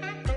thank you.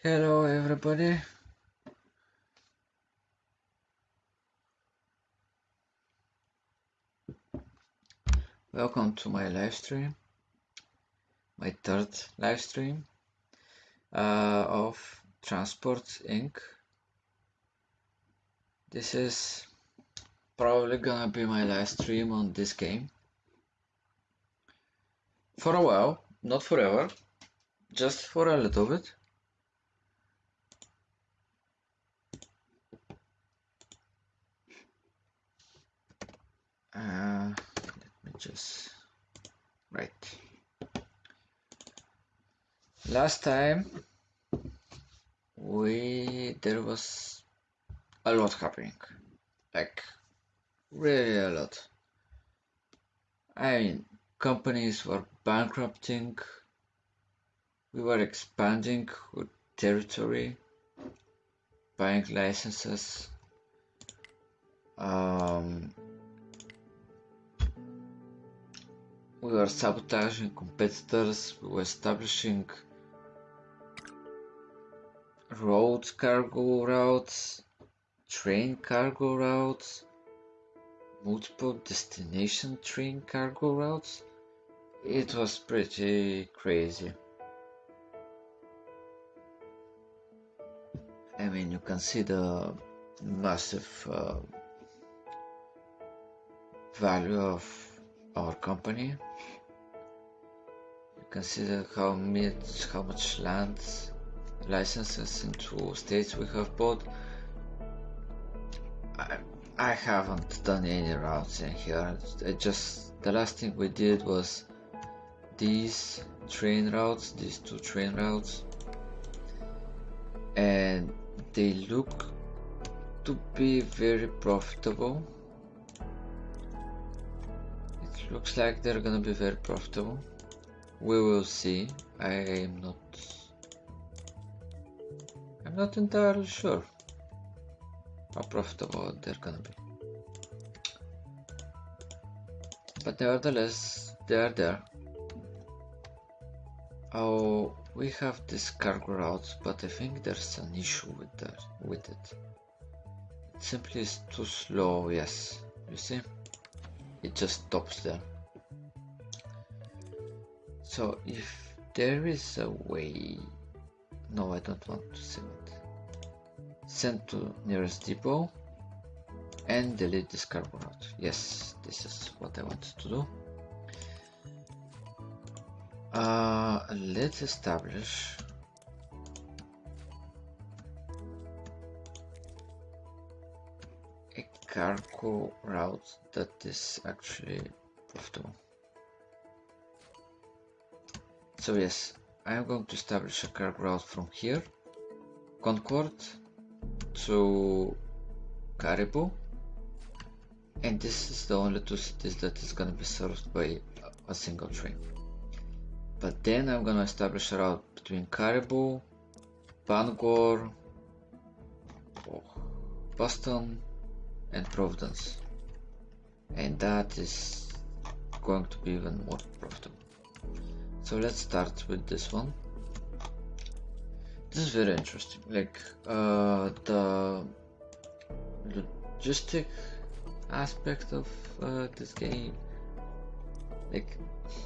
Hello everybody. Welcome to my live stream, my third live stream uh, of Transport Inc. This is probably gonna be my last stream on this game for a while, not forever, just for a little bit. Uh, let me just right. Last time we there was a lot happening, like really a lot. I mean, companies were bankrupting. We were expanding our territory, buying licenses. Um, we were sabotaging competitors, we were establishing road cargo routes, train cargo routes, multiple destination train cargo routes. It was pretty crazy. I mean, you can see the massive uh, value of our company. See how much how much land licenses into states we have bought. I, I haven't done any routes in here. I just the last thing we did was these train routes, these two train routes, and they look to be very profitable. Looks like they're gonna be very profitable. We will see. I am not. I'm not entirely sure how profitable they're gonna be. But nevertheless, they are there. Oh, we have this cargo route, but I think there's an issue with that with it. It simply is too slow. Yes, you see, it just stops there. So if there is a way no I don't want to save it. Send to nearest depot and delete this route yes this is what I wanted to do. Uh, let's establish cargo route that is actually profitable so yes I am going to establish a cargo route from here Concord to Caribou and this is the only two cities that is going to be served by a single train. But then I'm gonna establish a route between Caribou, Bangor, oh, Boston and Providence. And that is going to be even more profitable. So let's start with this one. This is very interesting. Like uh, the logistic aspect of uh, this game like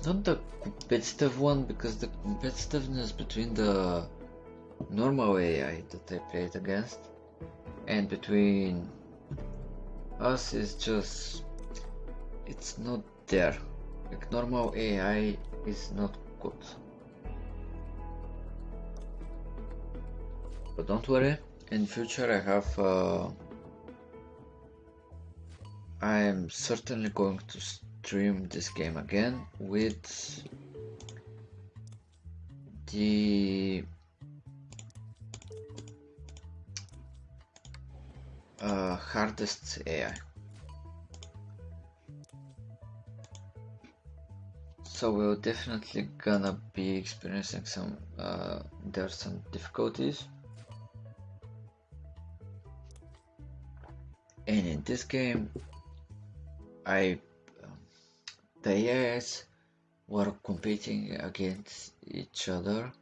not the competitive one because the competitiveness between the normal AI that I played against and between us is just it's not there. Like normal AI is not good. But don't worry in future I have uh, I am certainly going to stream this game again with the uh, hardest AI. So we're definitely gonna be experiencing some, uh, there are some difficulties. And in this game, I the AIs were competing against each other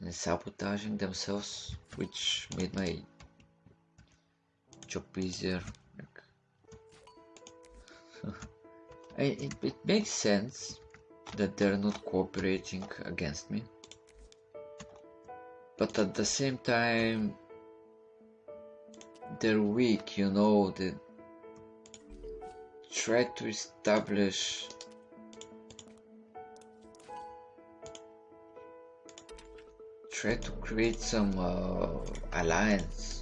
and sabotaging themselves, which made my it, it makes sense that they're not cooperating against me, but at the same time, they're weak, you know, they try to establish try to create some uh, alliance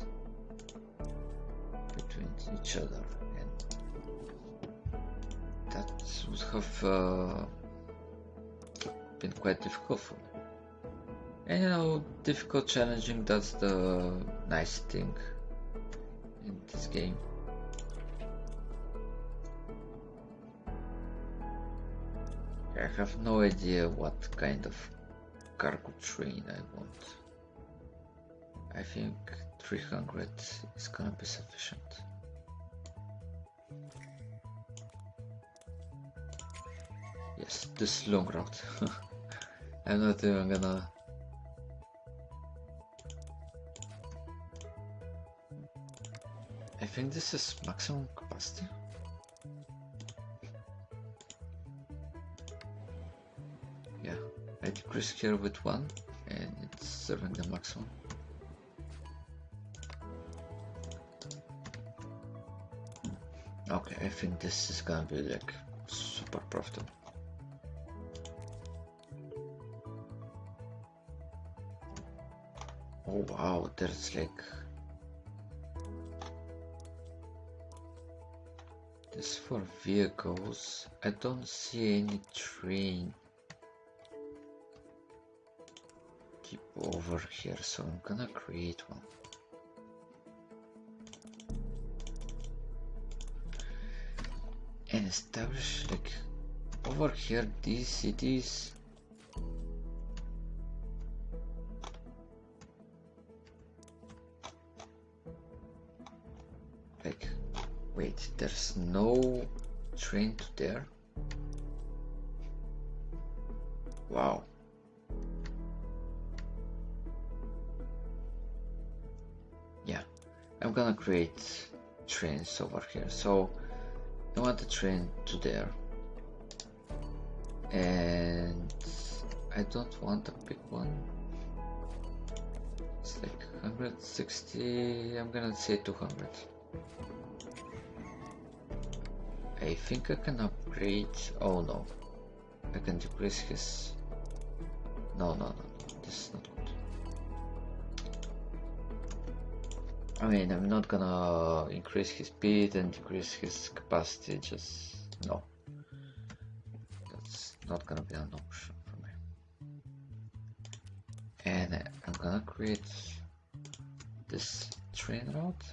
each other and that would have uh, been quite difficult for me and you know difficult challenging that's the nice thing in this game I have no idea what kind of cargo train I want. I think 300 is gonna be sufficient. Yes, this long route. I'm not even gonna I think this is maximum capacity. Yeah, I decrease here with one and it's serving the maximum. Okay, I think this is gonna be like super profitable. Oh wow, there's like this for vehicles. I don't see any train Keep over here, so I'm gonna create one. And establish like over here these cities there's no train to there wow yeah I'm gonna create trains over here. So I want a train to there. And I don't want a big one. it's like 160 I'm gonna say 200 I think I can upgrade oh no. I can decrease his no no no no this is not good. I mean I'm not gonna increase his speed and decrease his capacity just no. That's not gonna be an option for me. and I'm gonna create this train route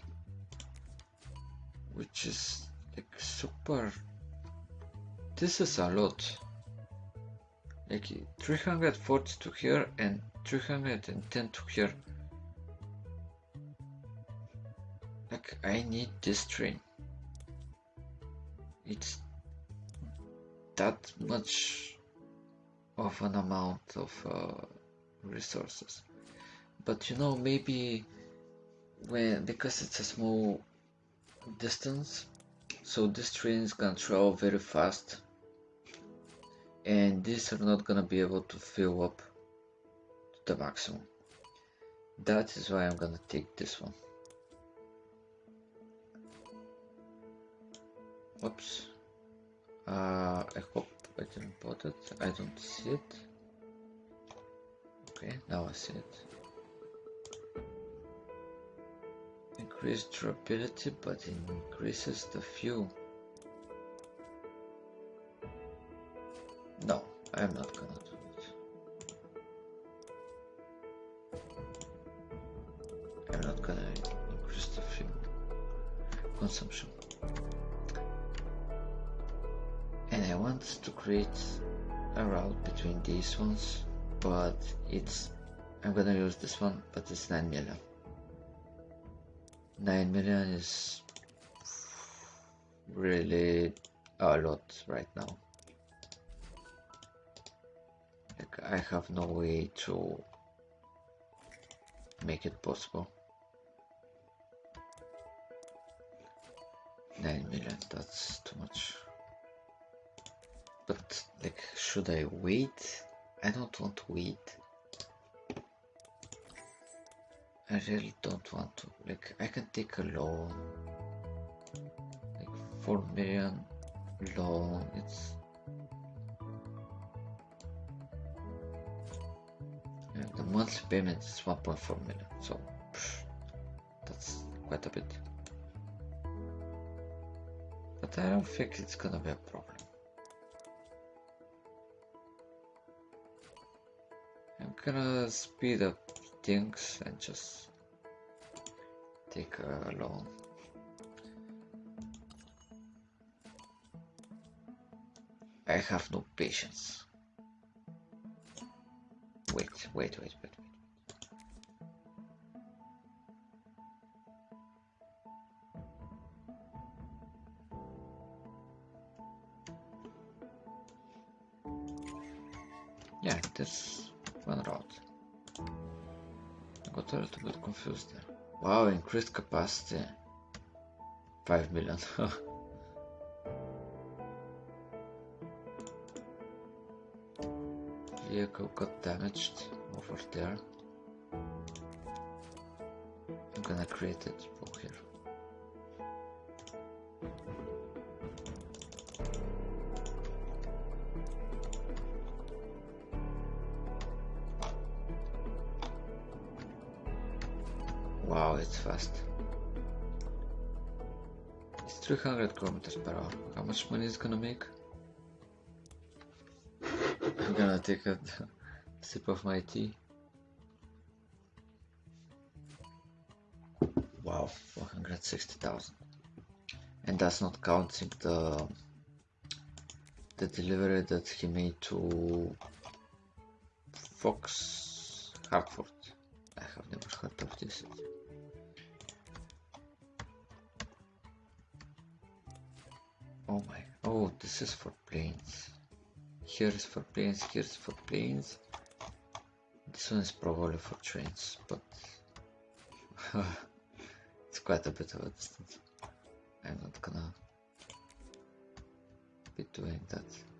which is like super. This is a lot. Like 340 to here and 310 to here. Like I need this train. It's that much of an amount of uh, resources. But you know maybe when because it's a small distance so these trains can travel very fast and these are not gonna be able to fill up to the maximum that is why I'm gonna take this one Oops. Uh, I hope I didn't put it. I don't see it. Okay, now I see it. Increase durability, but it increases the fuel. No, I'm not gonna do it. I'm not gonna increase the fuel consumption. And I want to create a route between these ones but it's I'm gonna use this one but it's 9 million 9 million is really a lot right now. Like I have no way to make it possible. 9 million that's too much. But like should I wait? I don't want to wait. I really don't want to. Like, I can take a loan. Like, 4 million loan. It's. Yeah, the monthly payment is 1.4 million, so psh, that's quite a bit. But I don't think it's gonna be a problem. I'm gonna speed up things and just take a long I have no patience. Wait, wait, wait, wait, Wow, increased capacity. 5 million. Vehicle got damaged over there. I'm gonna create it here. 200 kilometers per hour. How much money is gonna make? I'm gonna take a sip of my tea. Wow, 460,000. And that's not counting the the delivery that he made to Fox Hartford. I have never heard of this. Oh this is for planes. Here is for planes, here is for planes. This one is probably for trains, but it's quite a bit of a distance. I'm not gonna be doing that.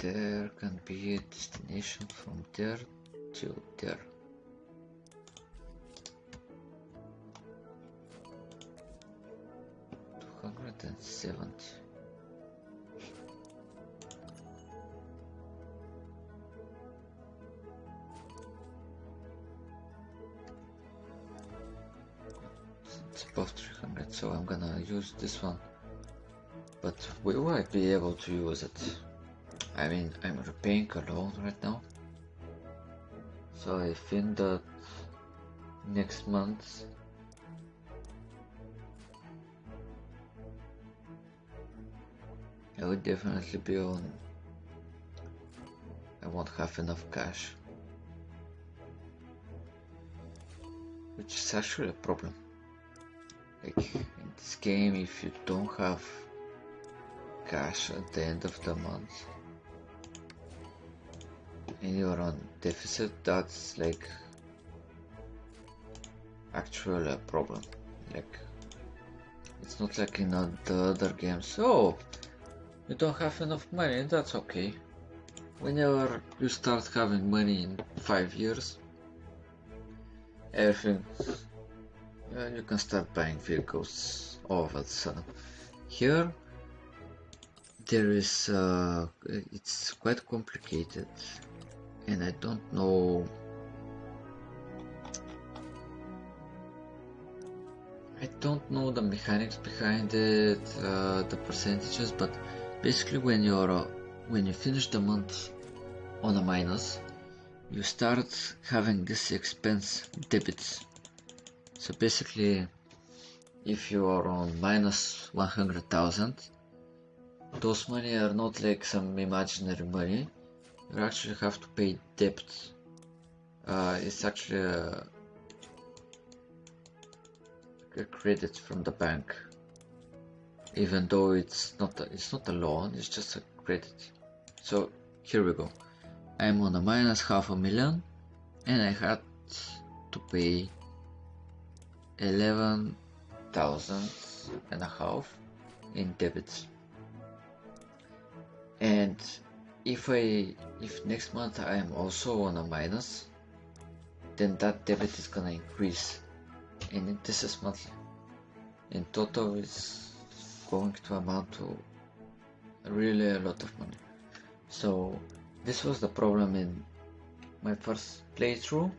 There can be a destination from there to there. Two hundred and seventy. It's above 300, so I'm gonna use this one. But will I be able to use it? I mean, I'm repaying a loan right now. So I think that next month I would definitely be on. I won't have enough cash. Which is actually a problem. Like in this game, if you don't have cash at the end of the month and you're on deficit, that's like actual a problem. Like it's not like in the other games. Oh, you don't have enough money, that's okay. Whenever you start having money in five years, everything uh, you can start buying vehicles all of a sudden. Here, there is uh, it's quite complicated, and I don't know. I don't know the mechanics behind it, uh, the percentages, but basically when you're uh, when you finish the month on a minus, you start having this expense debits. So basically, if you are on minus 100,000, those money are not like some imaginary money. You actually have to pay debt. Uh, it's actually a, a credit from the bank, even though it's not a, it's not a loan. It's just a credit. So here we go. I'm on a minus half a million, and I had to pay eleven thousand and a half in debits and if I if next month I am also on a minus then that debit is gonna increase. And this is monthly. In total it's going to amount to really a lot of money. So this was the problem in my first playthrough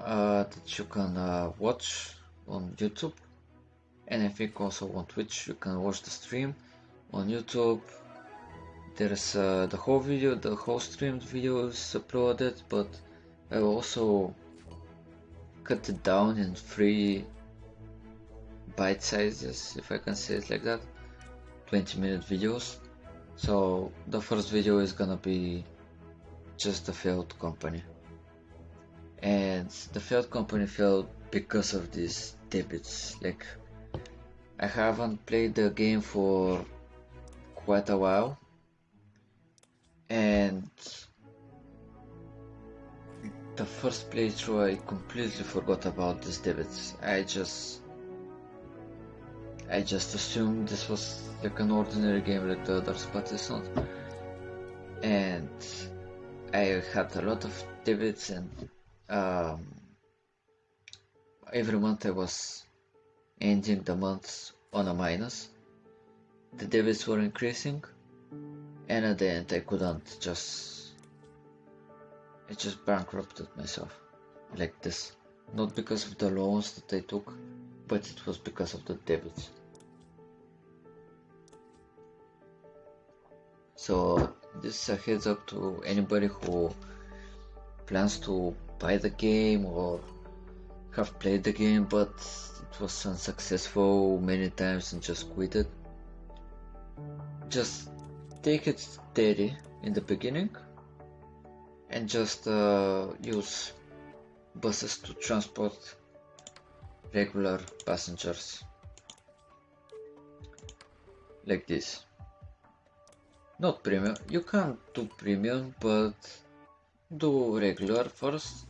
uh, that you can uh, watch on YouTube. And I think also on Twitch you can watch the stream on YouTube there's uh, the whole video the whole streamed video is uploaded but I also cut it down in three bite sizes if I can say it like that 20 minute videos. So the first video is gonna be just the failed company. And the failed company failed because of these debits. Like I haven't played the game for quite a while and the first playthrough I completely forgot about these debits I just I just assumed this was like an ordinary game like the others but it's not. And I had a lot of debits and um, every month I was ending the months on a minus. The debits were increasing, and at the end I couldn't just. I just bankrupted myself like this. Not because of the loans that I took, but it was because of the debits. So, this is a heads up to anybody who plans to buy the game or have played the game but it was unsuccessful many times and just quit it. Just take it steady in the beginning and just uh, use buses to transport regular passengers. Like this. Not premium, you can do premium but do regular first.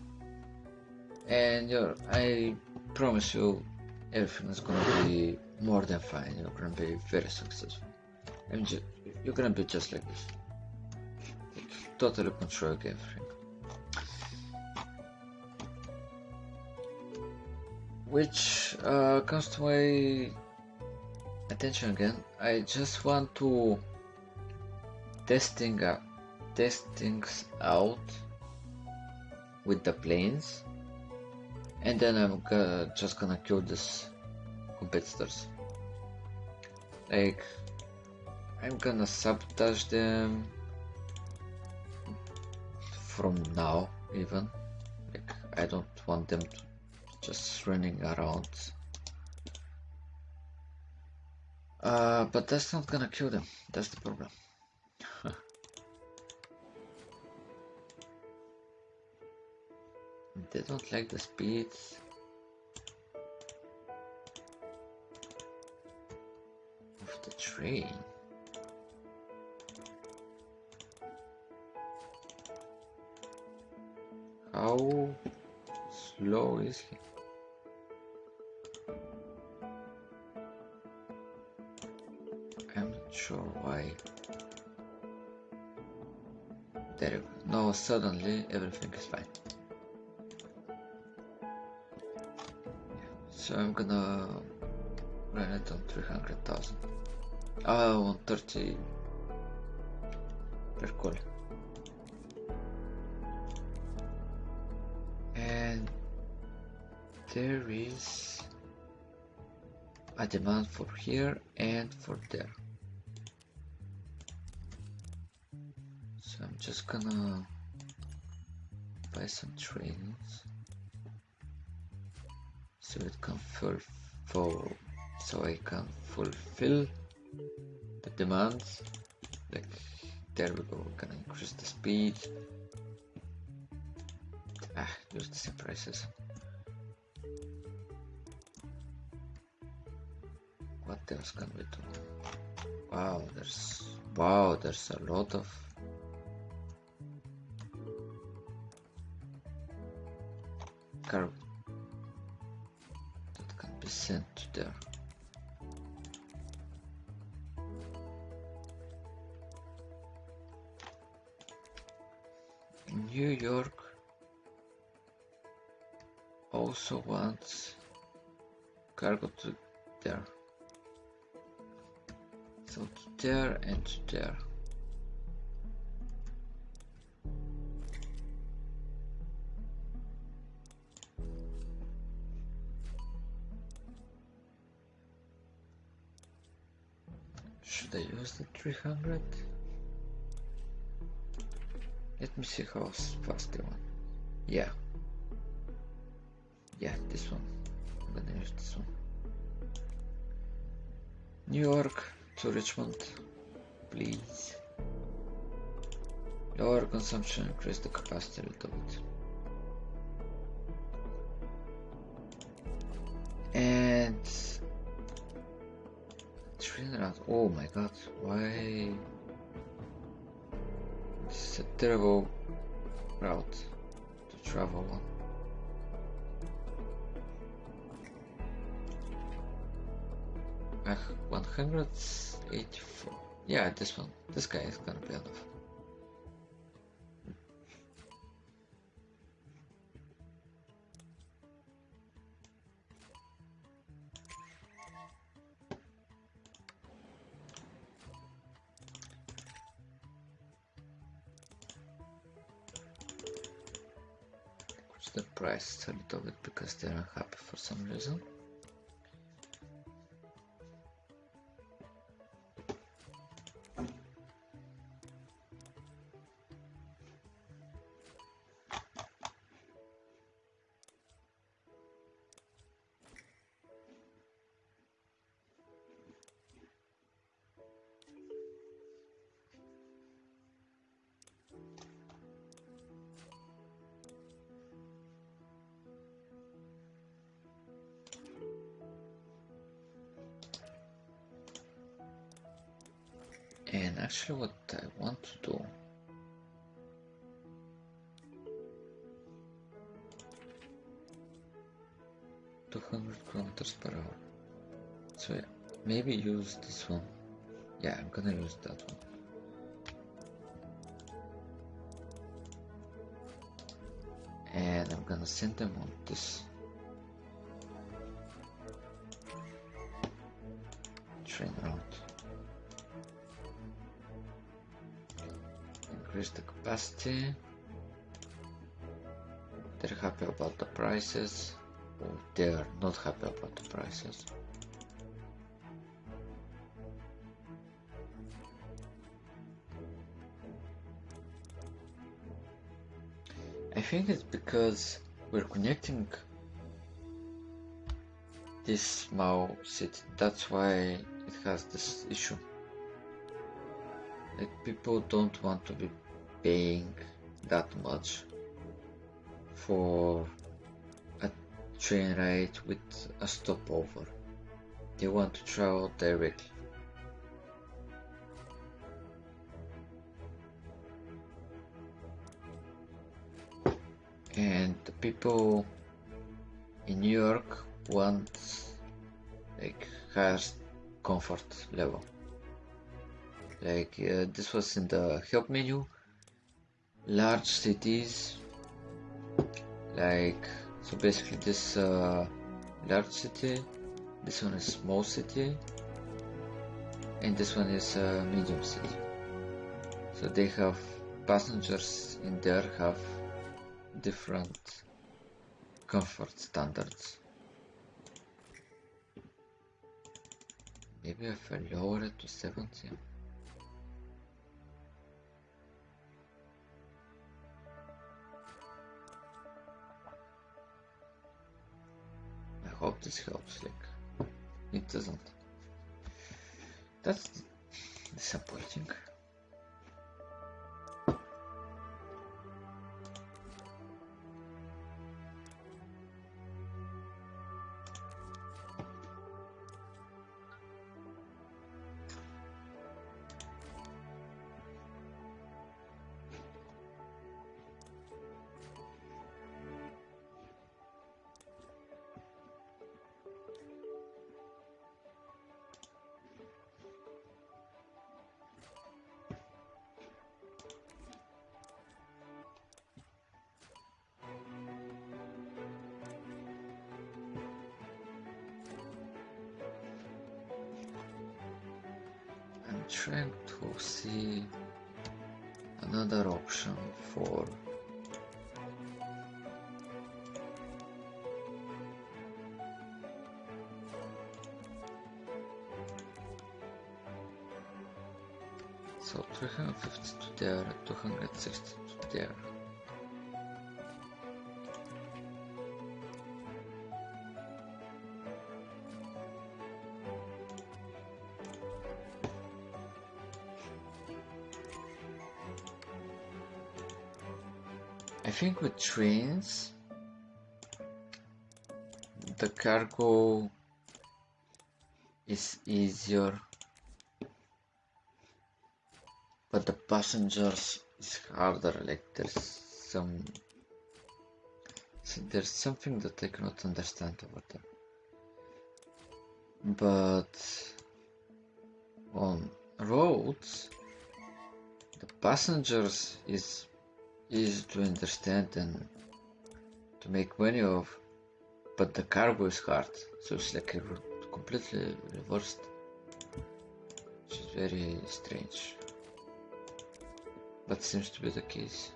And I promise you everything is gonna be more than fine. You're gonna be very successful. I'm just, you're gonna be just like this. Totally control everything. Which uh, comes to my attention again. I just want to testing uh, test things out with the planes and then I'm gonna, just gonna kill these competitors. Like, I'm gonna sabotage them from now even. Like, I don't want them to just running around. Uh, but that's not gonna kill them, that's the problem. They don't like the speeds. Of the train. How slow is he? I'm not sure why. There you go. Now suddenly everything is fine. So I'm gonna run it on 300,000. Oh, ah, on 30 per call. There is a demand for here and for there. So I'm just gonna buy some trains so it can fulfill so I can fulfill the demands. Like there we go we're gonna increase the speed. Ah use the same prices else can we do wow there's wow there's a lot of cargo there. Should I use the 300? Let me see how fast they want. Yeah. Yeah, this one. I'm gonna use this one. New York to Richmond, please. Lower consumption, increase the capacity a little bit. And Trinidad. Oh my god, why? This is a terrible route to travel on. Uh, 184. Yeah, this one. This guy is gonna be enough. the price a little bit because they're unhappy for some reason. Actually what I want to do Two hundred kilometers per hour. So yeah, maybe use this one Yeah, I'm gonna use that one. And I'm gonna send them on this train route. Increase the capacity. They're happy about the prices. Oh, they are not happy about the prices. I think it's because we're connecting this small city. That's why it has this issue. Like people don't want to be paying that much for a train ride with a stopover. They want to travel directly. and the people in New York want like higher comfort level. Like uh, this was in the help menu. Large cities, like so basically this uh, large city, this one is small city, and this one is uh, medium city. So they have passengers in there have different comfort standards. Maybe if I lower it to 70. Hope this helps, like, it doesn't. That's disappointing. So 350 to there 260 to there I think with trains, the cargo is easier, passengers is harder. Like there's some, so there's something that I cannot understand about them. But on roads, the passengers is easy to understand and to make money of, but the cargo is hard, so it's like a completely reversed, which is very strange, but seems to be the case.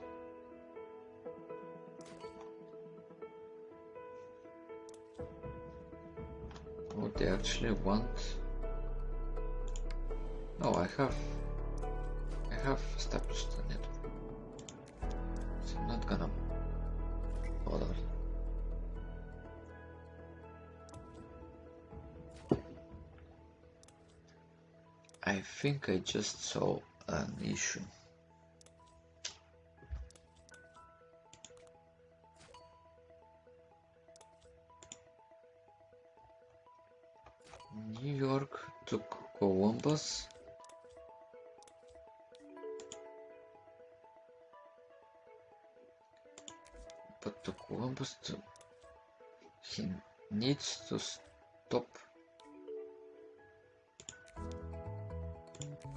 What they actually want. No, I have. I have established a network so I'm not gonna bother. I think I just saw an issue. Columbus but to Columbus to he needs to stop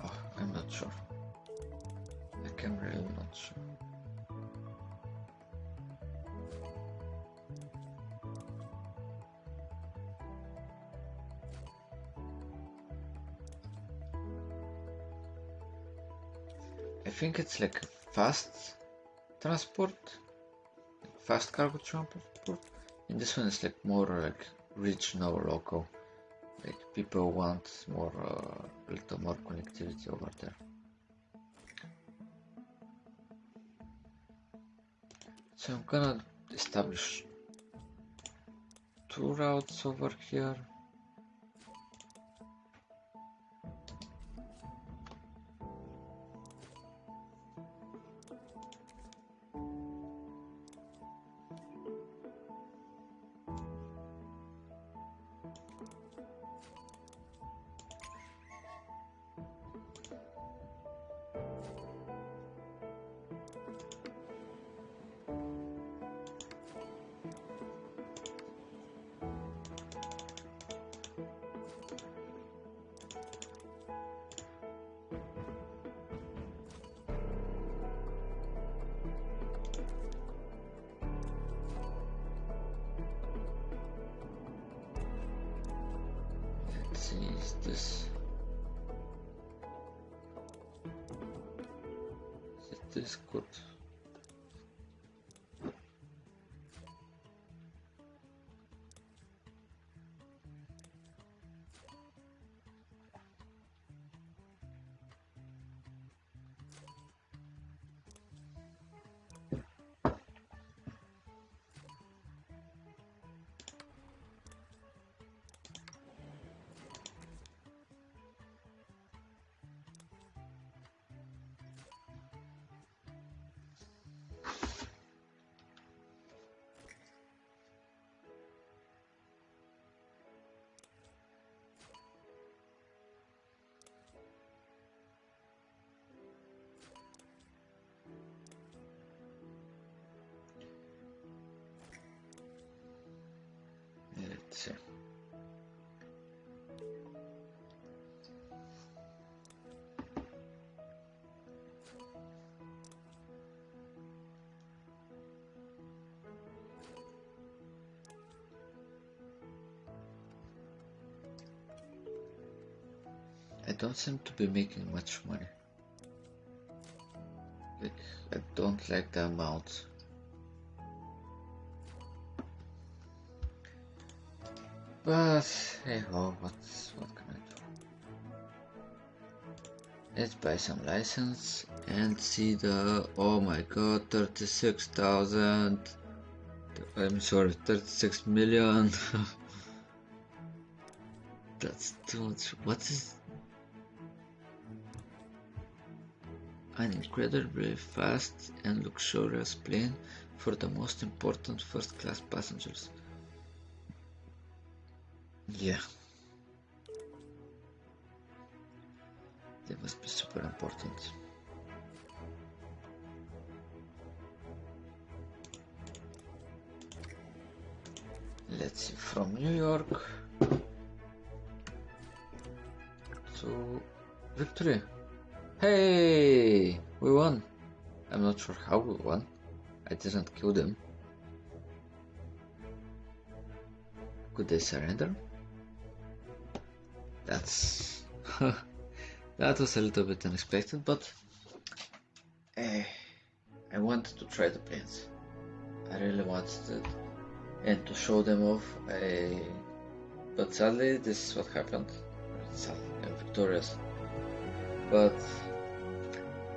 oh, I'm not sure. Like I'm really not sure. Think it's like fast transport, fast cargo transport. And this one is like more like regional, local. Like people want more, uh, little more connectivity over there. So I'm gonna establish two routes over here. Let's this is this good? Don't seem to be making much money. Like, I don't like the amount. But hey ho, what's what can I do? Let's buy some license and see the oh my god, thirty-six thousand. I'm sorry, thirty-six million. That's too much. What is an incredibly fast and luxurious plane for the most important first-class passengers? Yeah. They must be super important. Let's see, from New York to Victory. Hey, we won. I'm not sure how we won. I didn't kill them. Could they surrender? That's that was a little bit unexpected, but eh, I wanted to try the planes. I really wanted it, and to show them off. I, but sadly, this is what happened. Sadly, I'm victorious. But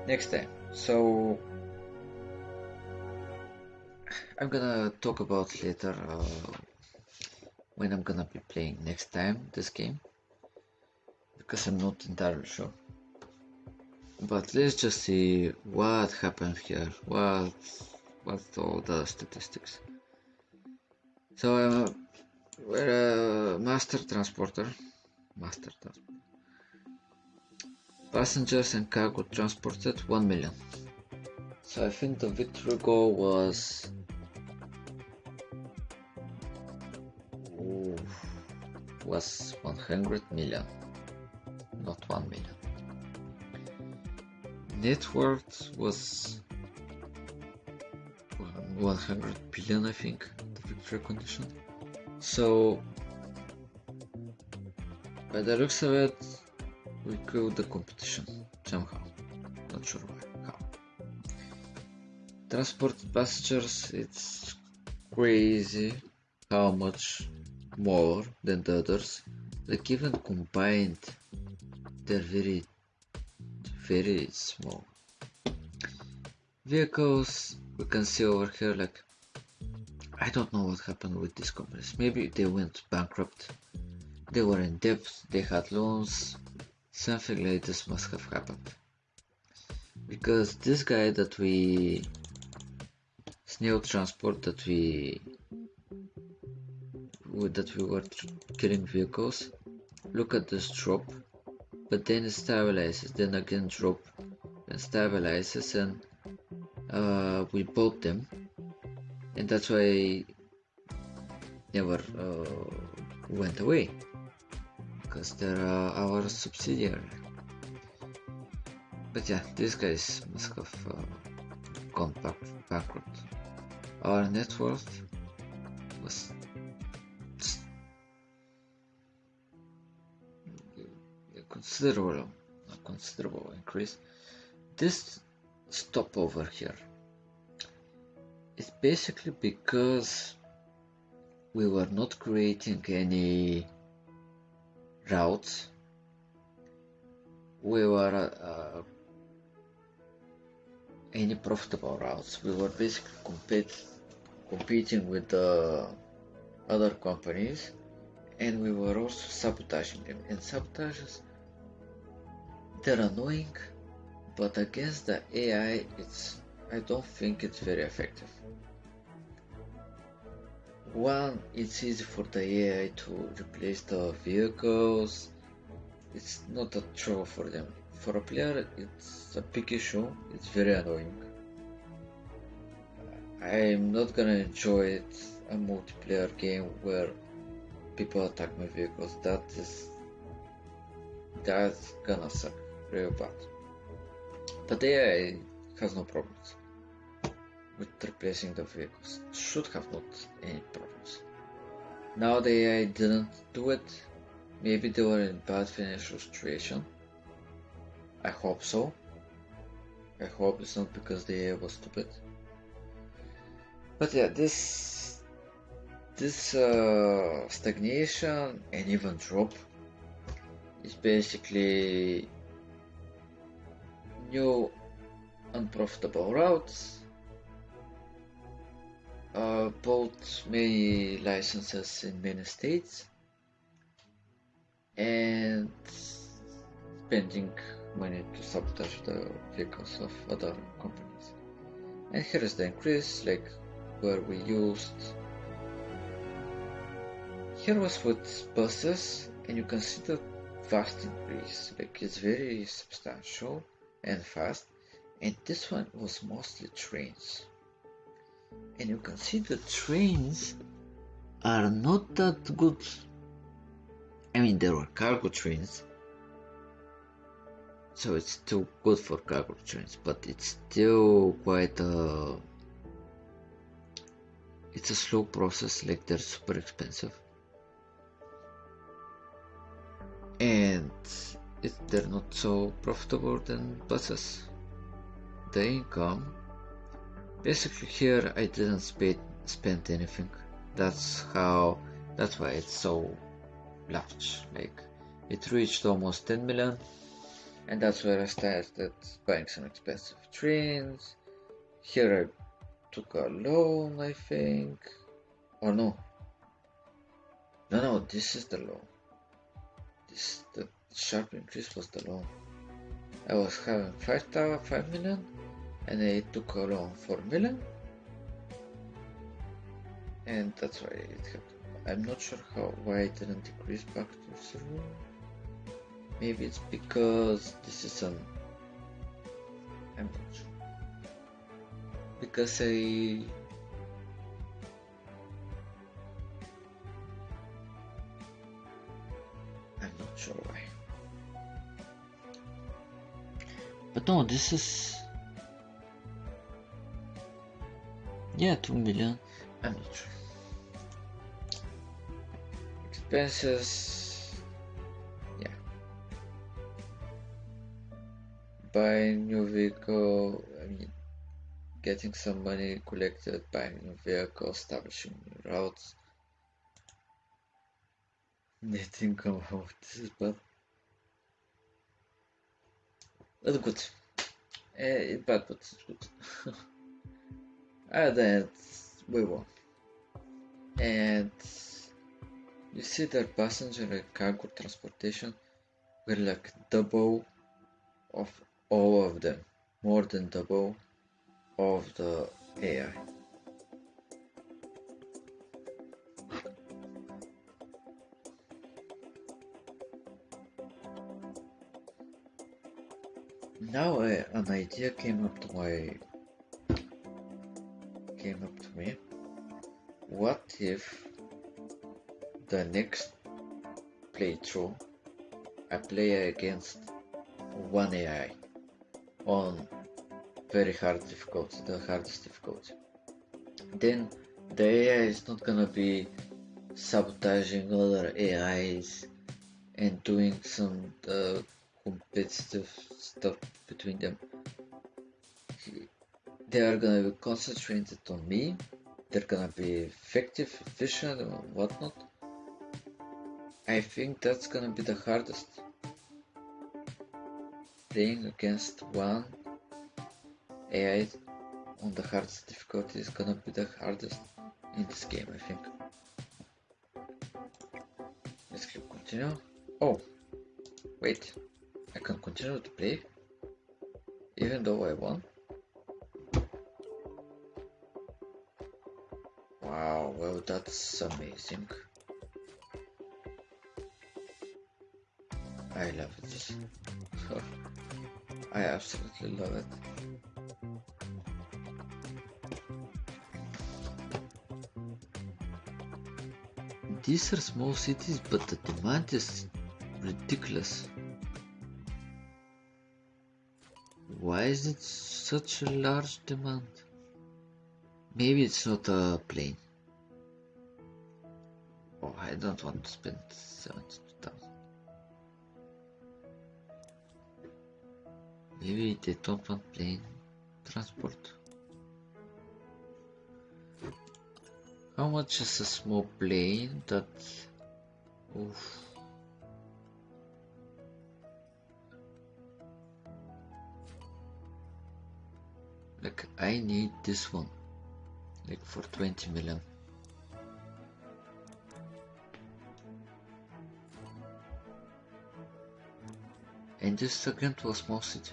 next time. So I'm gonna talk about later uh, when I'm gonna be playing next time this game because I'm not entirely sure. But let's just see what happened here. What what's all the statistics? So uh, we're a master transporter. Master transporter. Passengers and cargo transported 1 million. So I think the victory goal was Ooh, was 100 million, not 1 million. net worth was 100 billion, I think, the victory condition. So, by the looks of it, we killed the competition somehow. Not sure why, how. Transport passengers, it's crazy how much more than the others. Like even combined, they're very, very small. Vehicles, we can see over here like, I don't know what happened with these companies. Maybe they went bankrupt. They were in debt, they had loans, something like this must have happened. Because this guy that we snail transport that we that we were killing vehicles look at this drop but then it stabilizes then again drop and stabilizes and uh, we bought them and that's why never uh, went away because they're uh, our subsidiary but yeah these guys must have uh, gone back bankrupt our net worth was considerable a considerable increase. This stop over here. Is basically because we were not creating any routes we were uh, any profitable routes. We were basically compete, competing with the other companies and we were also sabotaging them. And sabotages they're annoying but against the AI it's I don't think it's very effective one it's easy for the AI to replace the vehicles. It's not a trouble for them. For a player it's a big issue. It's very annoying. I'm not gonna enjoy it a multiplayer game where people attack my vehicles. That is that's gonna suck real bad. But AI has no problems with replacing the vehicles. Should have not any problems. Now the AI didn't do it. Maybe they were in bad financial situation. I hope so. I hope it's not because the AI was stupid. But yeah, this this uh, stagnation and even drop is basically new unprofitable routes, uh, bought many licenses in many states, and spending money to sabotage the vehicles of other companies. And here is the increase, like where we used. Here was with buses, and you can see the vast increase, like it's very substantial and fast and this one was mostly trains and you can see the trains are not that good. I mean there were cargo trains. So it's still good for cargo trains but it's still quite a it's a slow process like they're super expensive. And if they're not so profitable than buses. The income, basically here I didn't spend, spend anything. That's how, that's why it's so large. Like it reached almost 10 million and that's where I started buying some expensive trains. Here I took a loan, I think. Or no. No, no, this is the loan. This the sharp increase was the loan. I was having 5, 5 million and a loan for million and that's why it happened. I'm not sure how why it didn't decrease back to zero. Maybe it's because this is an I'm not sure. Because I I'm not sure why. But no, this is... Yeah, 2 million. I'm not sure. Expenses... Yeah. Buying new vehicle, I mean, getting some money collected, buying new vehicle, establishing new routes. Net income, oh, this is bad. That's good. Uh, it's bad, but it's good. and then we won. And you see that passenger and cargo transportation were like double of all of them, more than double of the AI. now uh, an idea came up to my came up to me what if the next playthrough I play against one AI on very hard difficulty, the hardest difficulty. Then the AI is not gonna be sabotaging other AIs and doing some uh, competitive stuff between them. They are gonna be concentrated on me. They're gonna be effective, efficient, and whatnot. I think that's gonna be the hardest. Playing against one AI on the hardest difficulty is gonna be the hardest in this game, I think. Let's click continue. Oh, wait. I can continue to play even though I won. Wow, that's amazing. I love this. I absolutely love it. These are small cities, but the demand is ridiculous. Why is it such a large demand? Maybe it's not a plane. Oh, I don't want to spend 72,000. Maybe they don't want plane transport. How much is a small plane that... Oof. Like I need this one. Like for 20 million. And this second was small city.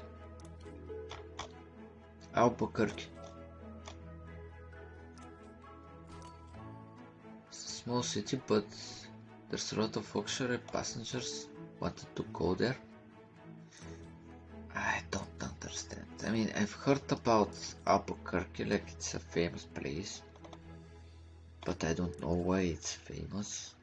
Albuquerque. It's a small city, but there's a lot of auxiliary passengers wanted to go there. I don't understand. I mean, I've heard about Albuquerque, like it's a famous place, but I don't know why it's famous.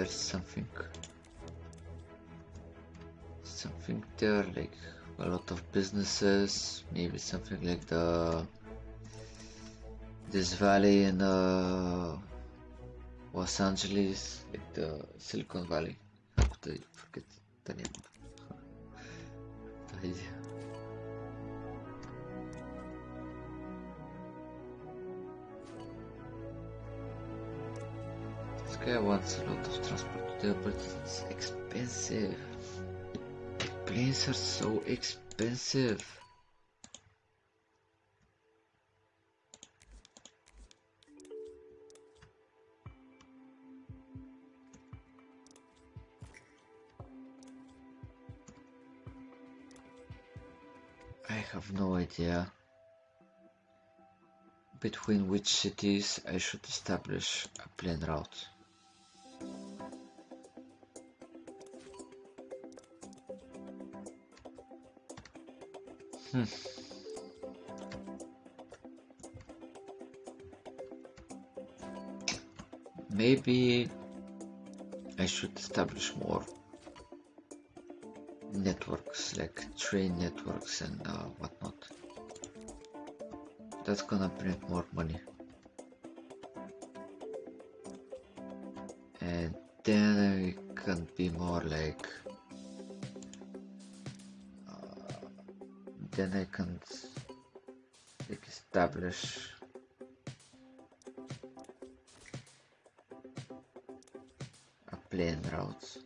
There's something something there like a lot of businesses maybe something like the this valley in uh, Los Angeles like the Silicon Valley. I forget the name. The idea guy wants a lot of transport but it's expensive The planes are so expensive. I have no idea between which cities I should establish a plane route. Hmm. Maybe I should establish more networks like train networks and uh, whatnot. That's gonna bring more money. And then I can be more like then I can establish a plane routes.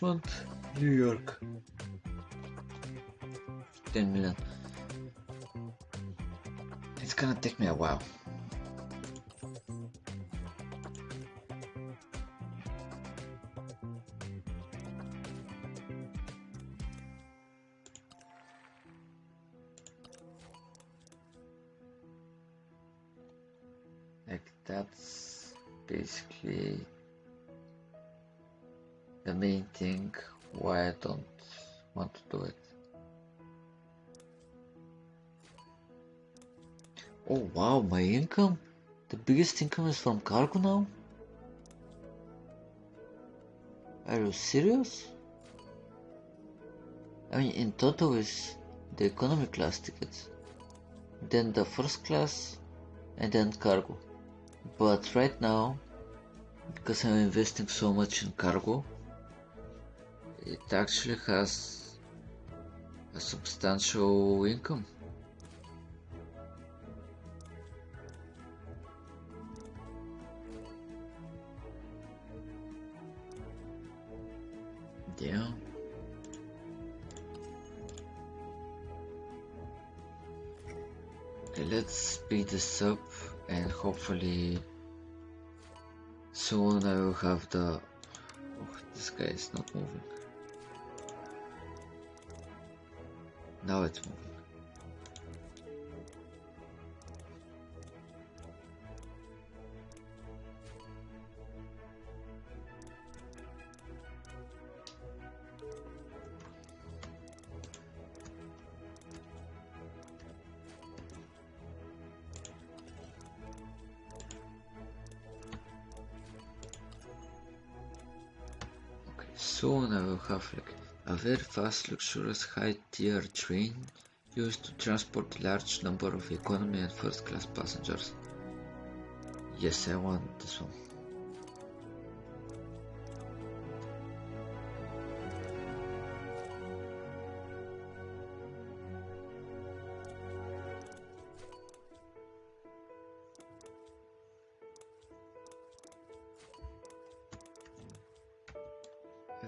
Richmond, New York. 10 million. It's gonna take me a while. Biggest income is from cargo now? Are you serious? I mean, in total is the economy class tickets, then the first class, and then cargo. But right now, because I'm investing so much in cargo, it actually has a substantial income. This up and hopefully soon I will have the... Oh, this guy is not moving. Now it's moving. A very fast, luxurious, high-tier train used to transport a large number of economy and first-class passengers. Yes, I want this one.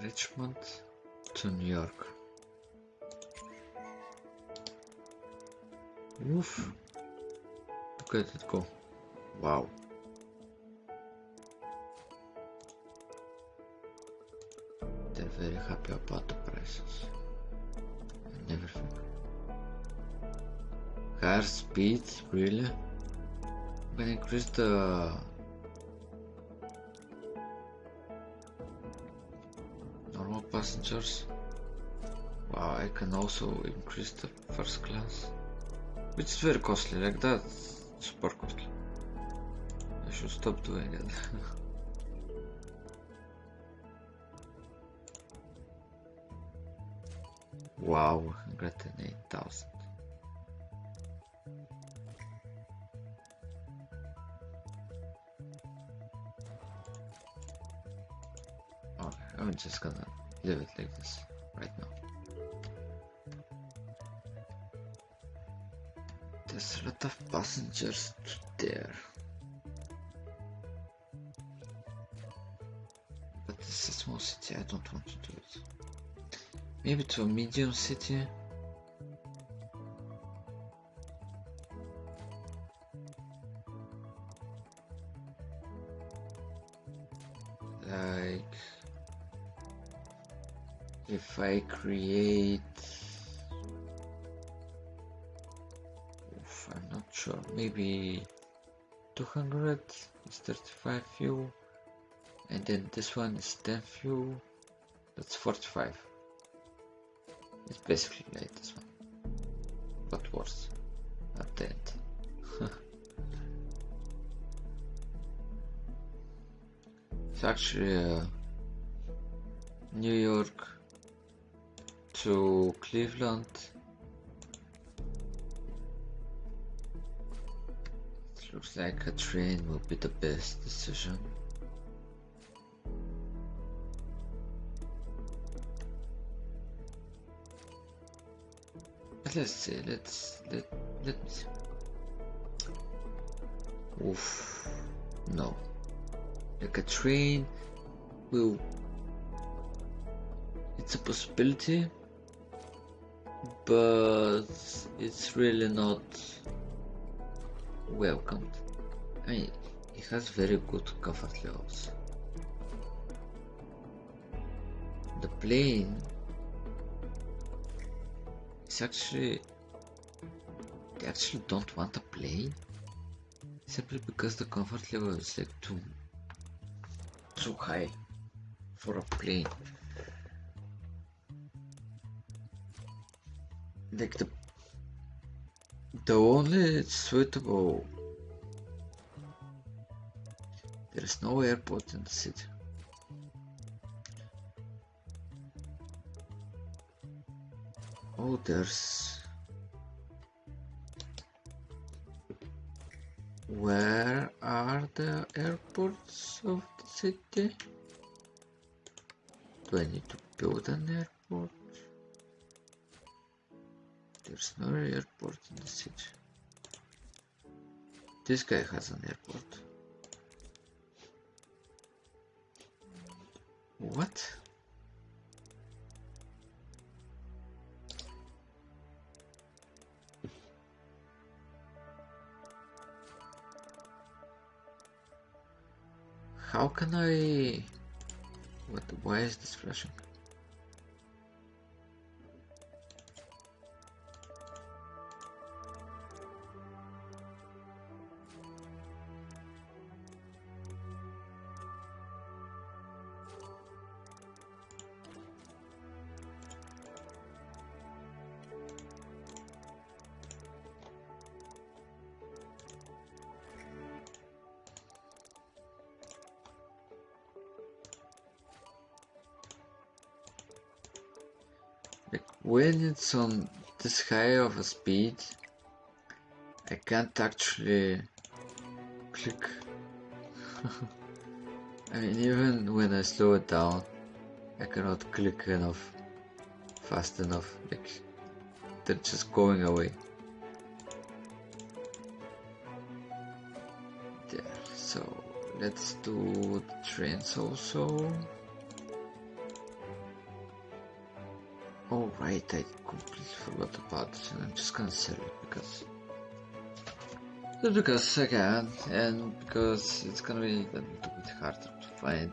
Richmond to New York. Oof. Look at it go. Wow. They're very happy about the prices and everything. Higher speed, really? Gonna increase the passengers. Wow, I can also increase the first class. Which is very costly, like that, super costly. I should stop doing it. wow, 108,000. Okay, I'm just gonna leave it like this right now. There's a lot of passengers there. But this is small city. I don't want to do it. Maybe to a medium city. I create? Oof, I'm not sure. Maybe 200 is 35 fuel. And then this one is 10 fuel. That's 45 it's basically like this one. But worse. At the end it's actually uh, New York to Cleveland it looks like a train will be the best decision let's see, let's let let me see. Oof no. Like a train will it's a possibility but it's really not welcomed. I mean it has very good comfort levels. The plane it's actually they actually don't want a plane simply because the comfort level is like too too high for a plane like the the only suitable there is no airport in the city Oh, there's... Where are the airports of the city? Do I need to build an airport? There's no airport in the city. This guy has an airport. What? How can I... What? Why is this flashing? It's on this high of a speed, I can't actually click. I mean, even when I slow it down, I cannot click enough, fast enough. Like they're just going away. There. So let's do trains also. Oh right, I completely forgot about it and I'm just gonna sell it because just because I can and because it's gonna be a little bit harder to find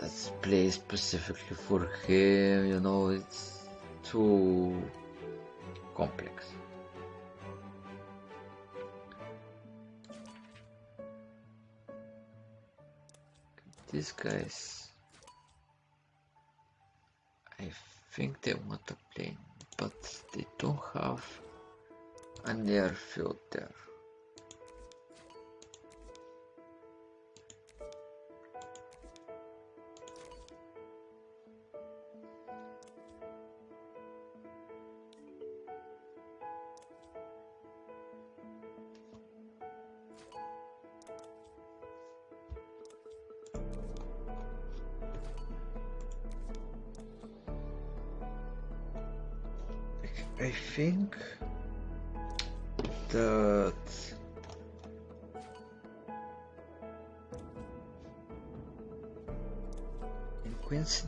a place specifically for him, you know, it's too complex. These guys think they want a plane, but they don't have an airfield there.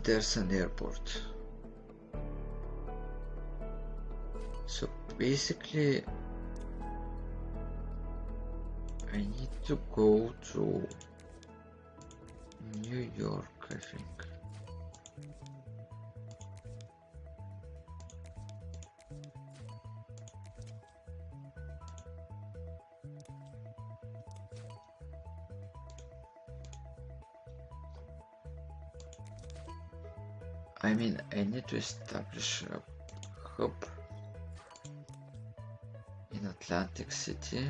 There's an airport. So basically I need to go to New York I think. I mean, I need to establish a hub in Atlantic City.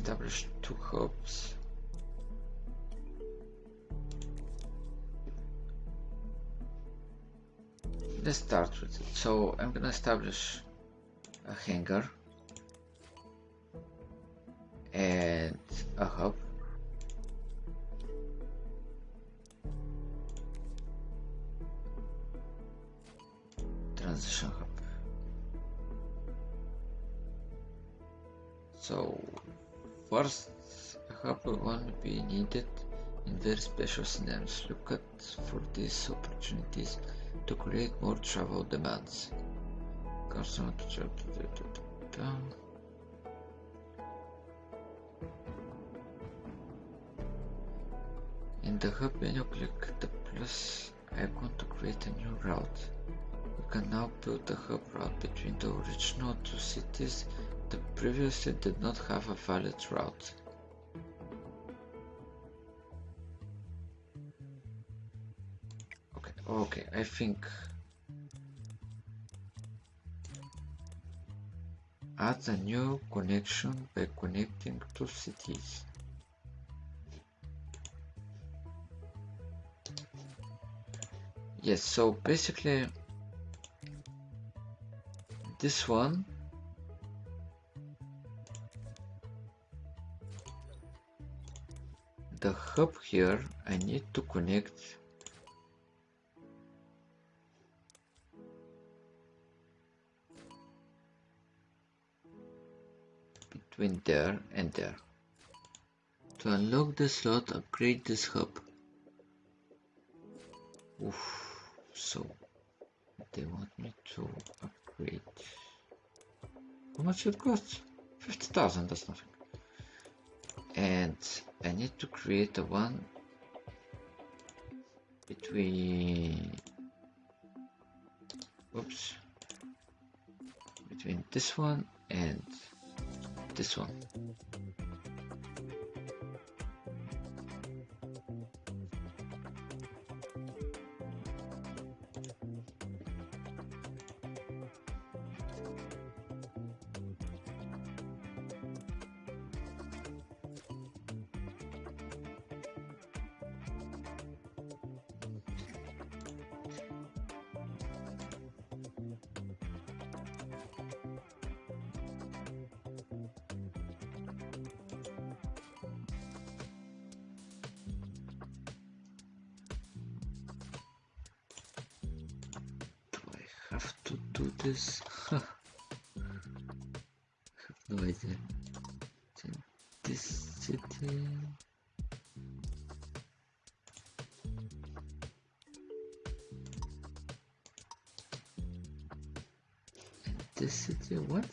Establish two hubs. Let's start with it. So I'm gonna establish a hangar special scenarios. Look at for these opportunities to create more travel demands. In the hub menu, click the plus icon to create a new route. You can now build a hub route between the original two cities that previously did not have a valid route. Okay, I think add a new connection by connecting two cities. Yes, so basically this one the hub here I need to connect and there. To unlock the slot, upgrade this hub. Oof, so they want me to upgrade. How much it costs? 50,000, that's nothing. And I need to create a one between oops between this one and this one have to do this. Have no idea this city. This city what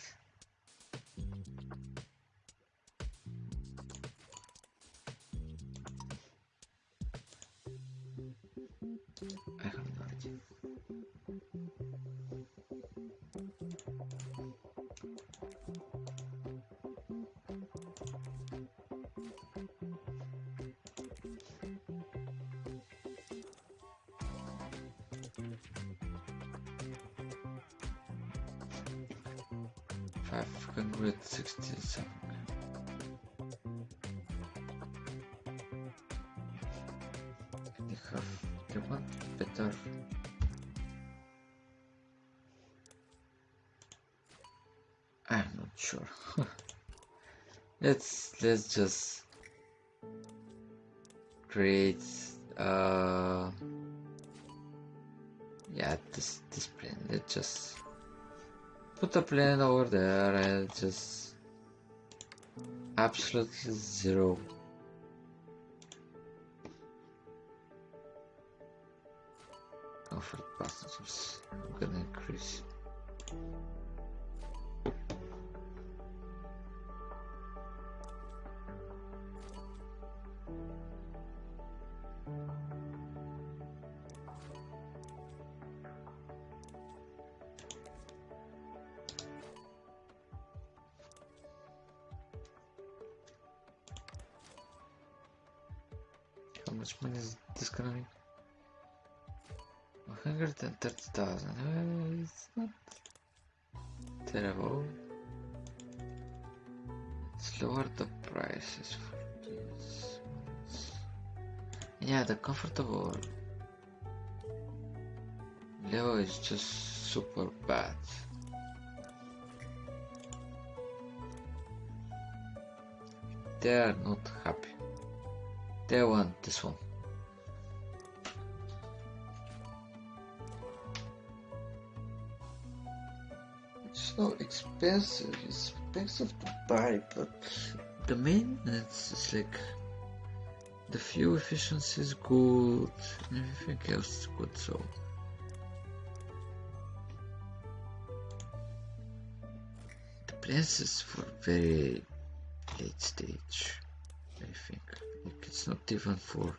sure. let's let's just create uh yeah this this plane let's just put a plane over there and just absolutely zero but the maintenance is like the fuel efficiency is good, and everything else is good. So the plans is for very late stage. I think like it's not even for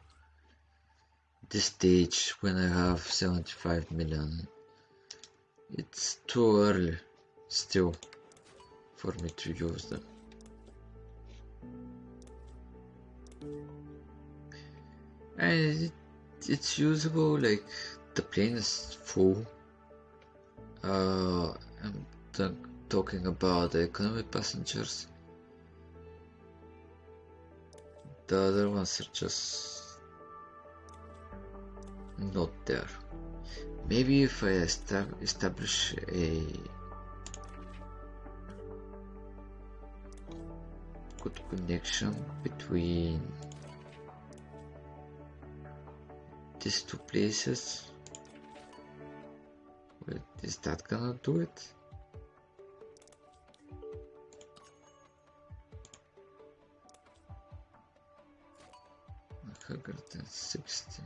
this stage when I have 75 million. It's too early still for me to use them. And it, it's usable like the plane is full. Uh, I'm talking about the economy passengers. The other ones are just not there. Maybe if I estab establish a good connection between these two places, Wait, is that gonna do it? Hundred and sixty.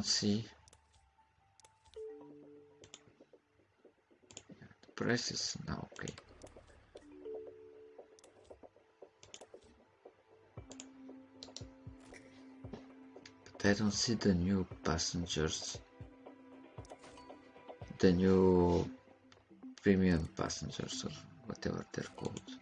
Don't see is now okay. But I don't see the new passengers. The new premium passengers or whatever they're called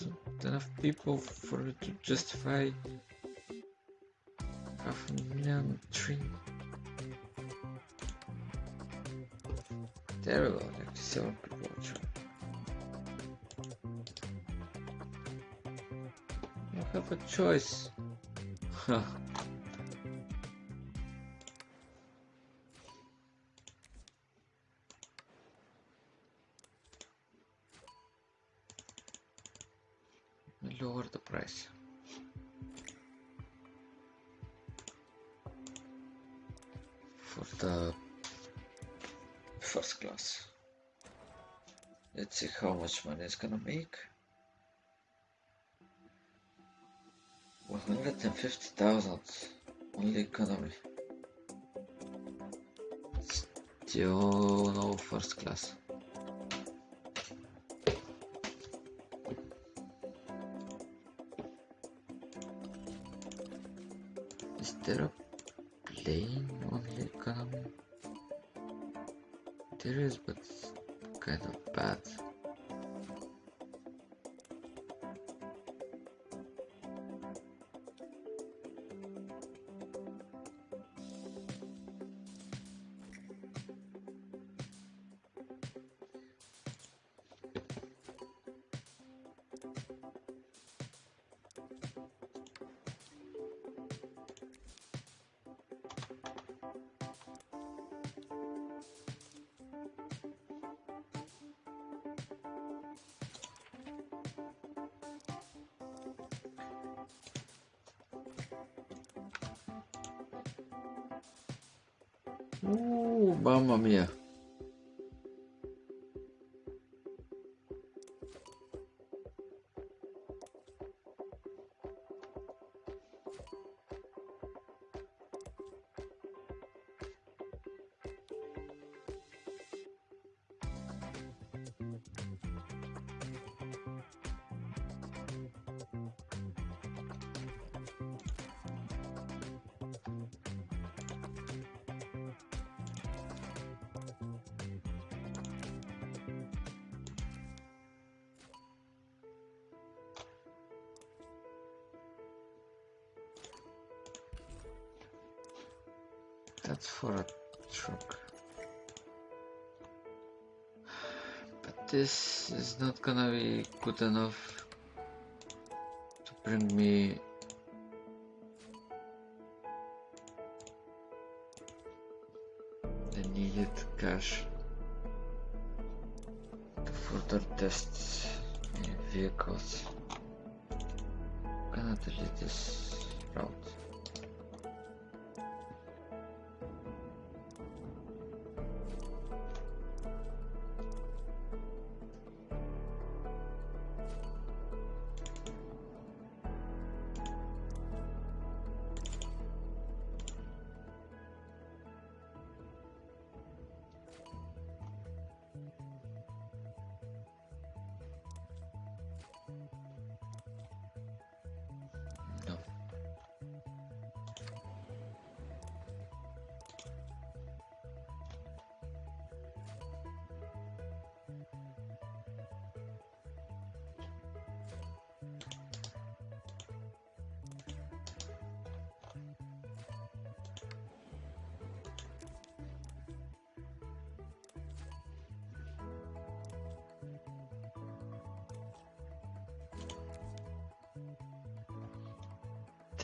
There's enough people for it to justify half a million train. Terrible, like seven people. You have a choice. Huh. Gonna make. 150,000 only economy. Still no first class. Is there a mamma mia. For a truck. But this is not gonna be good enough to bring me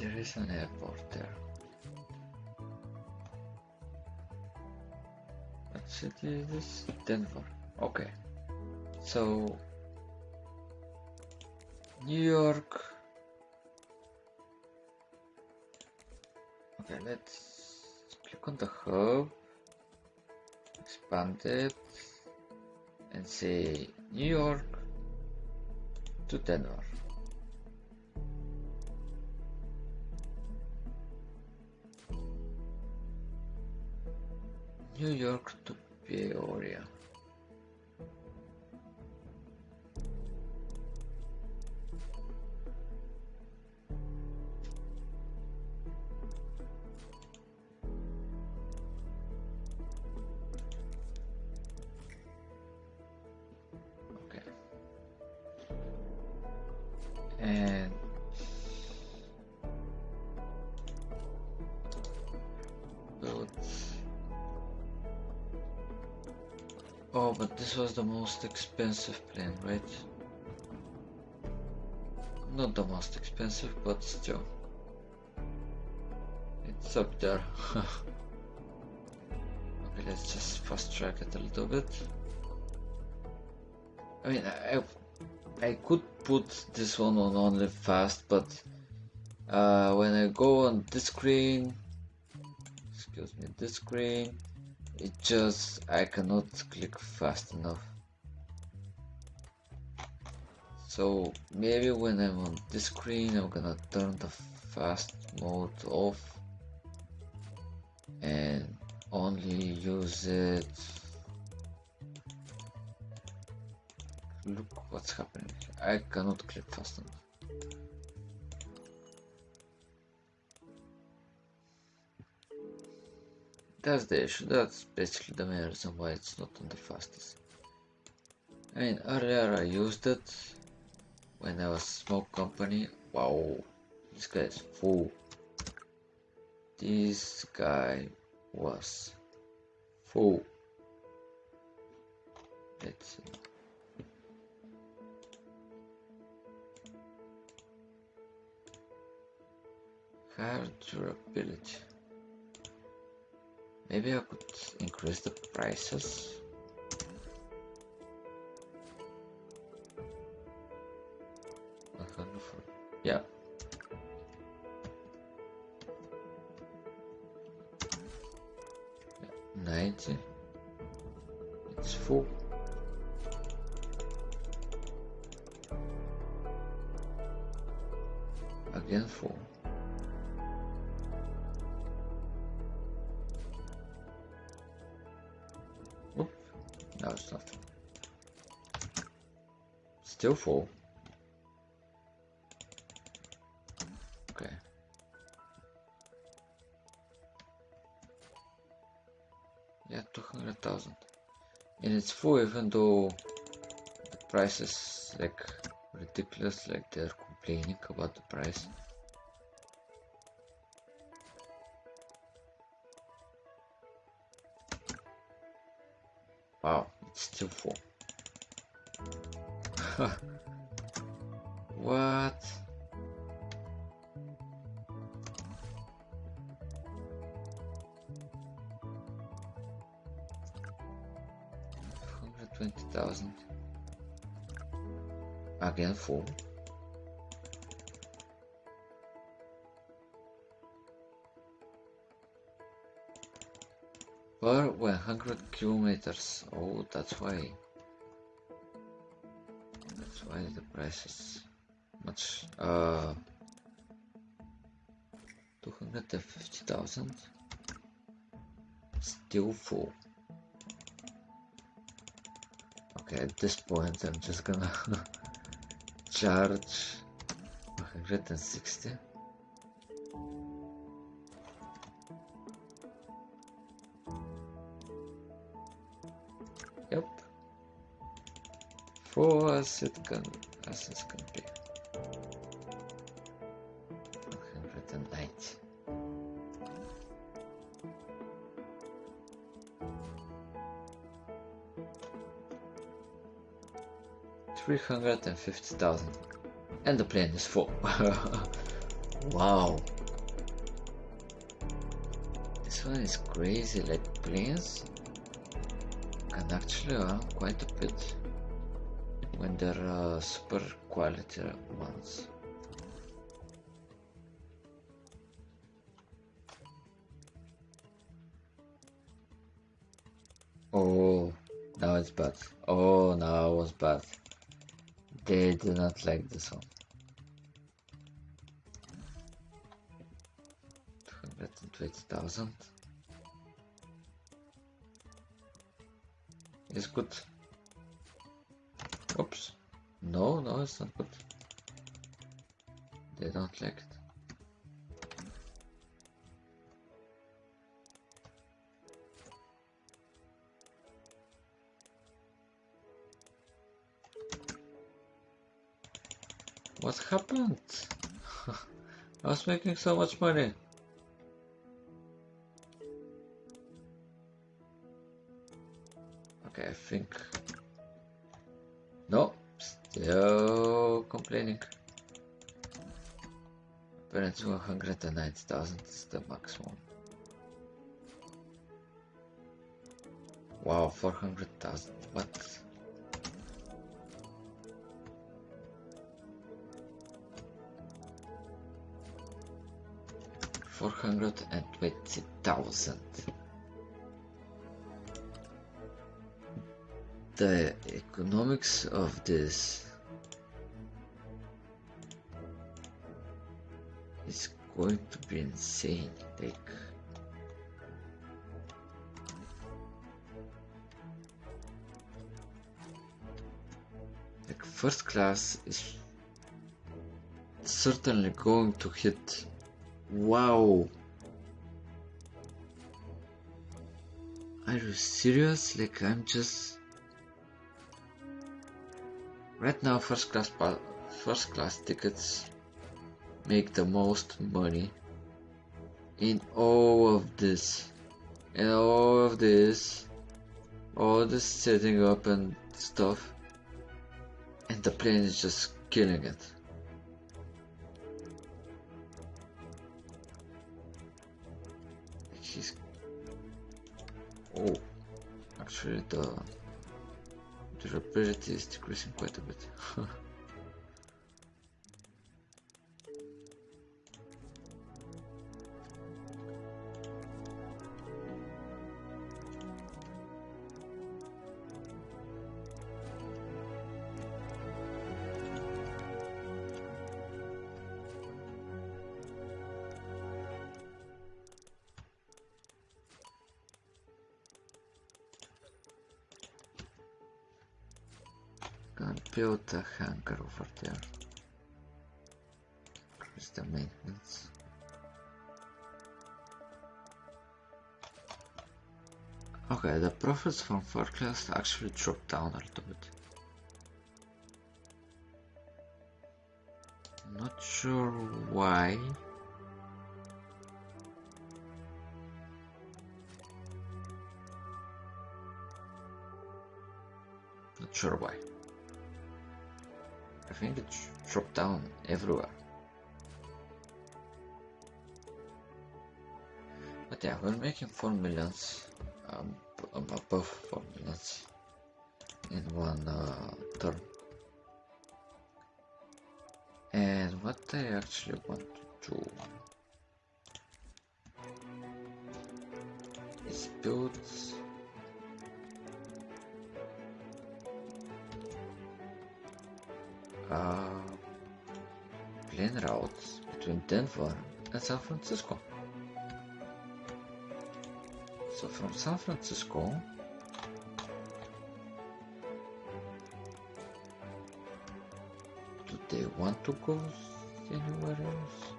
There is an airport there. What city is this? Denver. Okay, so New York. Okay, let's click on the hub, expand it, and say New York to Denver. New York to Peoria. Was the most expensive plane, right? Not the most expensive, but still. It's up there. okay, let's just fast track it a little bit. I mean, I, I could put this one on only fast, but uh, when I go on this screen, excuse me, this screen, it just I cannot click fast enough. So maybe when I'm on this screen I'm gonna turn the fast mode off and only use it. Look what's happening. I cannot click fast enough that's the issue. That's basically the main reason why it's not on the fastest. I mean, earlier I used it when I was small company. Wow, this guy is full. This guy was full. Let's see. Hard durability. Maybe I could increase the prices. Yeah. Ninety. It's full. Again full. It's not. Still full. Okay. Yeah, 200,000. And it's full even though the price is like ridiculous, like they're complaining about the price. Still full. what? Hundred twenty thousand. Again full. 100 kilometers. Oh, that's why. That's why the price is much. Uh, 250,000. Still full. Okay, at this point, I'm just gonna charge 160. Full as it can as it can be. 190. Three hundred and fifty thousand. And the plane is full. wow. This one is crazy, like planes can actually run quite a when there are uh, super quality ones. Oh, now it's bad. Oh, now it was bad. They do not like this one. 220,000. It's good. Not good. They don't like it. What happened? I was making so much money. Okay, I think... complaining. Apparently 190,000 is the maximum. Wow, 400,000, what? Four hundred and twenty thousand. The economics of this going to be insane. Like like first class is certainly going to hit Wow. Are you serious? Like I'm just right now first class first class tickets make the most money in all of this. And all of this all this setting up and stuff. And the plane is just killing it. Oh, actually the durability is decreasing quite a bit. over there. Increase the maintenance. Okay, the profits from forecast actually dropped down a little bit. Not sure why. Not sure why. I think it dropped down everywhere. But yeah, we're making 4 millions, um, above 4 millions in one uh, turn. And what I actually want to do is build uh, plane routes between Denver and San Francisco. So from San Francisco do they want to go anywhere else?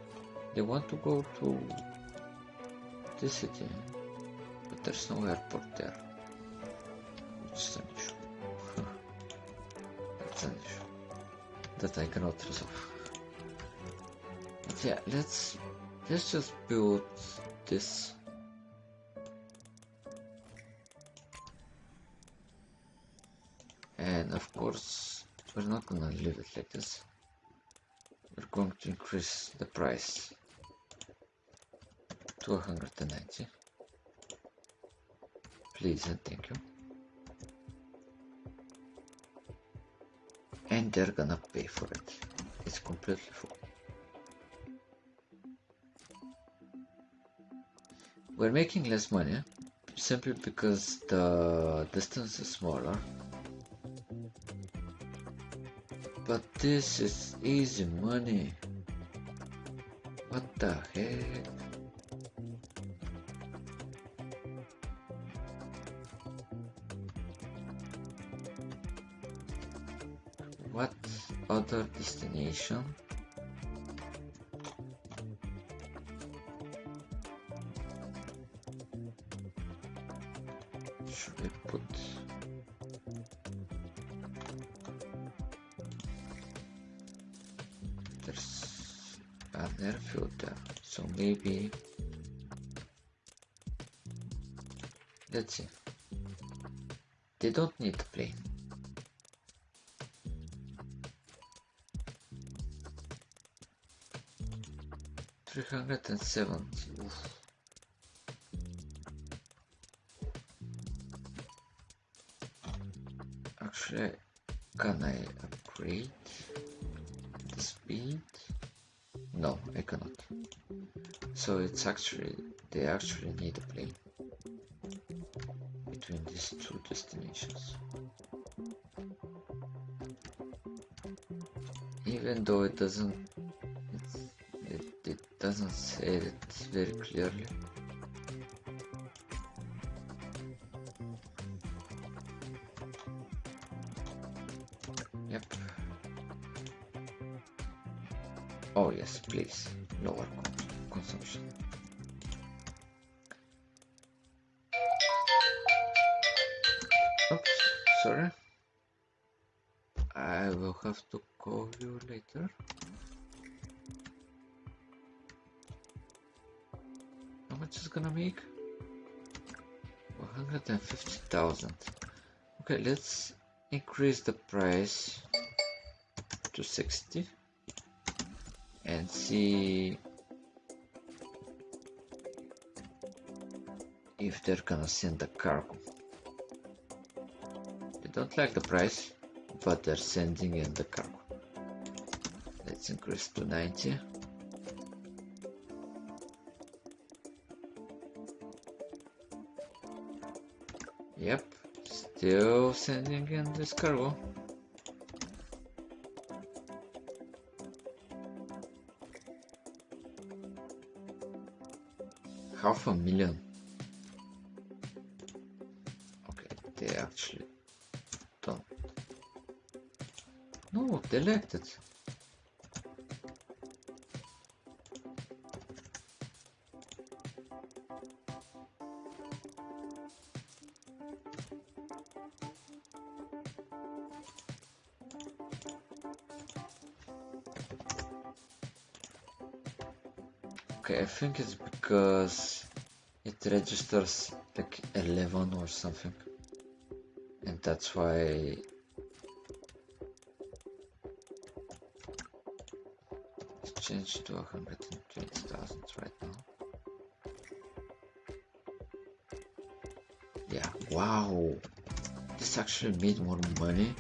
They want to go to this city, but there's no airport there, that I cannot resolve. But yeah, let's let's just build this. And of course, we're not gonna leave it like this. We're going to increase the price to 190. Please and thank you. Think they're gonna pay for it. It's completely full. We're making less money simply because the distance is smaller. But this is easy money. What the heck? Other destination? 507. Oof. Actually, can I upgrade the speed? No, I cannot. So it's actually, they actually need a plane between these two destinations. Even though it doesn't doesn't say it very clearly. Okay, let's increase the price to 60 and see if they're gonna send the cargo. They don't like the price, but they're sending in the cargo. Let's increase to 90. Still sending in this cargo. Half a million. Okay, they actually don't. No, they liked it. Okay, I think it's because it registers like 11 or something. And that's why it's changed to 120,000 right now. Yeah, wow! This actually made more money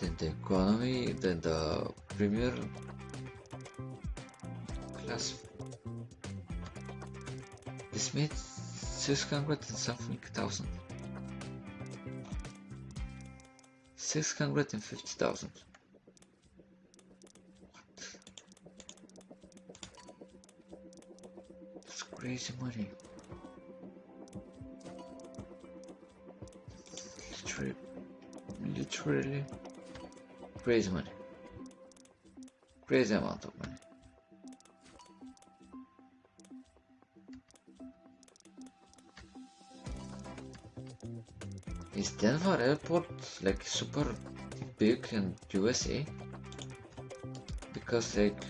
than the economy, than the premier class. This means 600 and something thousand. 650,000. What? That's crazy money. Literally, literally crazy money. Crazy amount of money. Airport like super big in USA? Because like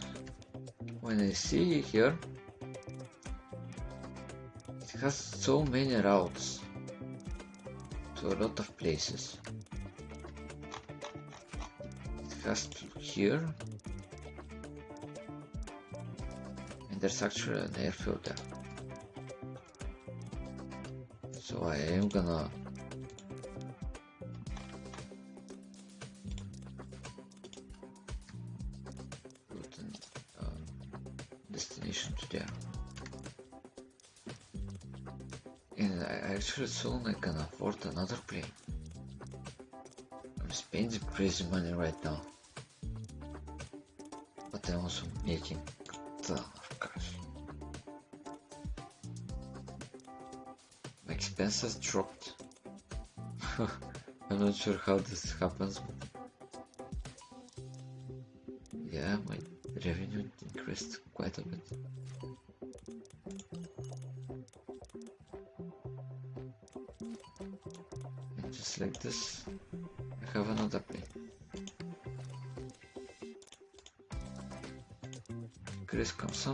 when I see here it has so many routes to a lot of places. It has here and there's actually an airfield there. So I am gonna soon I can afford another plane. I'm spending crazy money right now. But I'm also making a ton of cash. My expenses dropped. I'm not sure how this happens, but yeah, my revenue increased quite a bit.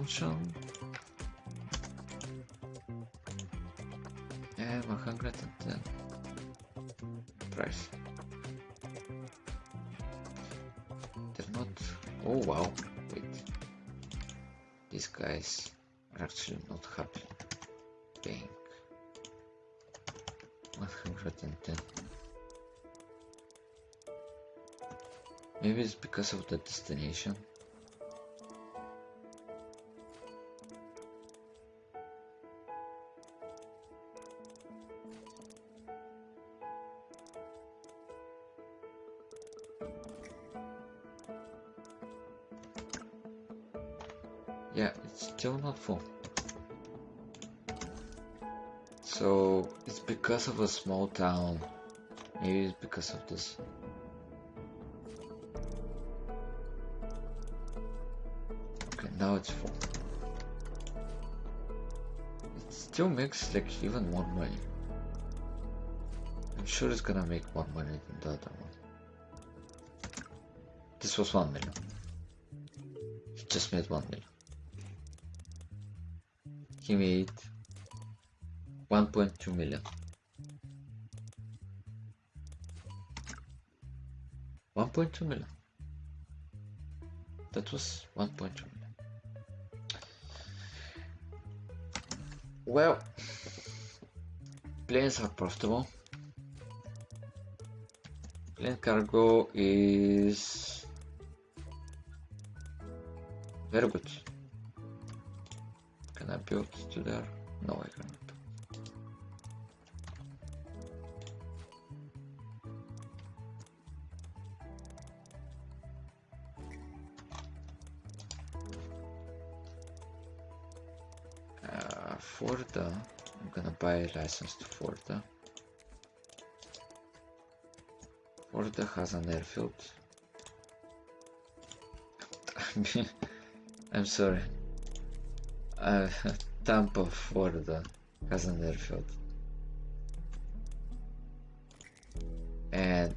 Consumption. And 110 price. They're not. Oh wow! Wait, these guys are actually not happy paying 110. Maybe it's because of the destination. Yeah, it's still not full. So it's because of a small town. Maybe it's because of this. Okay, now it's full. It still makes like even more money. I'm sure it's gonna make more money than the other one. This was 1 million. It just made 1 million. Made 1.2 million. 1.2 million. That was 1.2 million. Well, planes are profitable. Plane cargo is very good. To Forda. Forda has an airfield. I'm sorry. Uh, Tampa, Florida has an airfield. And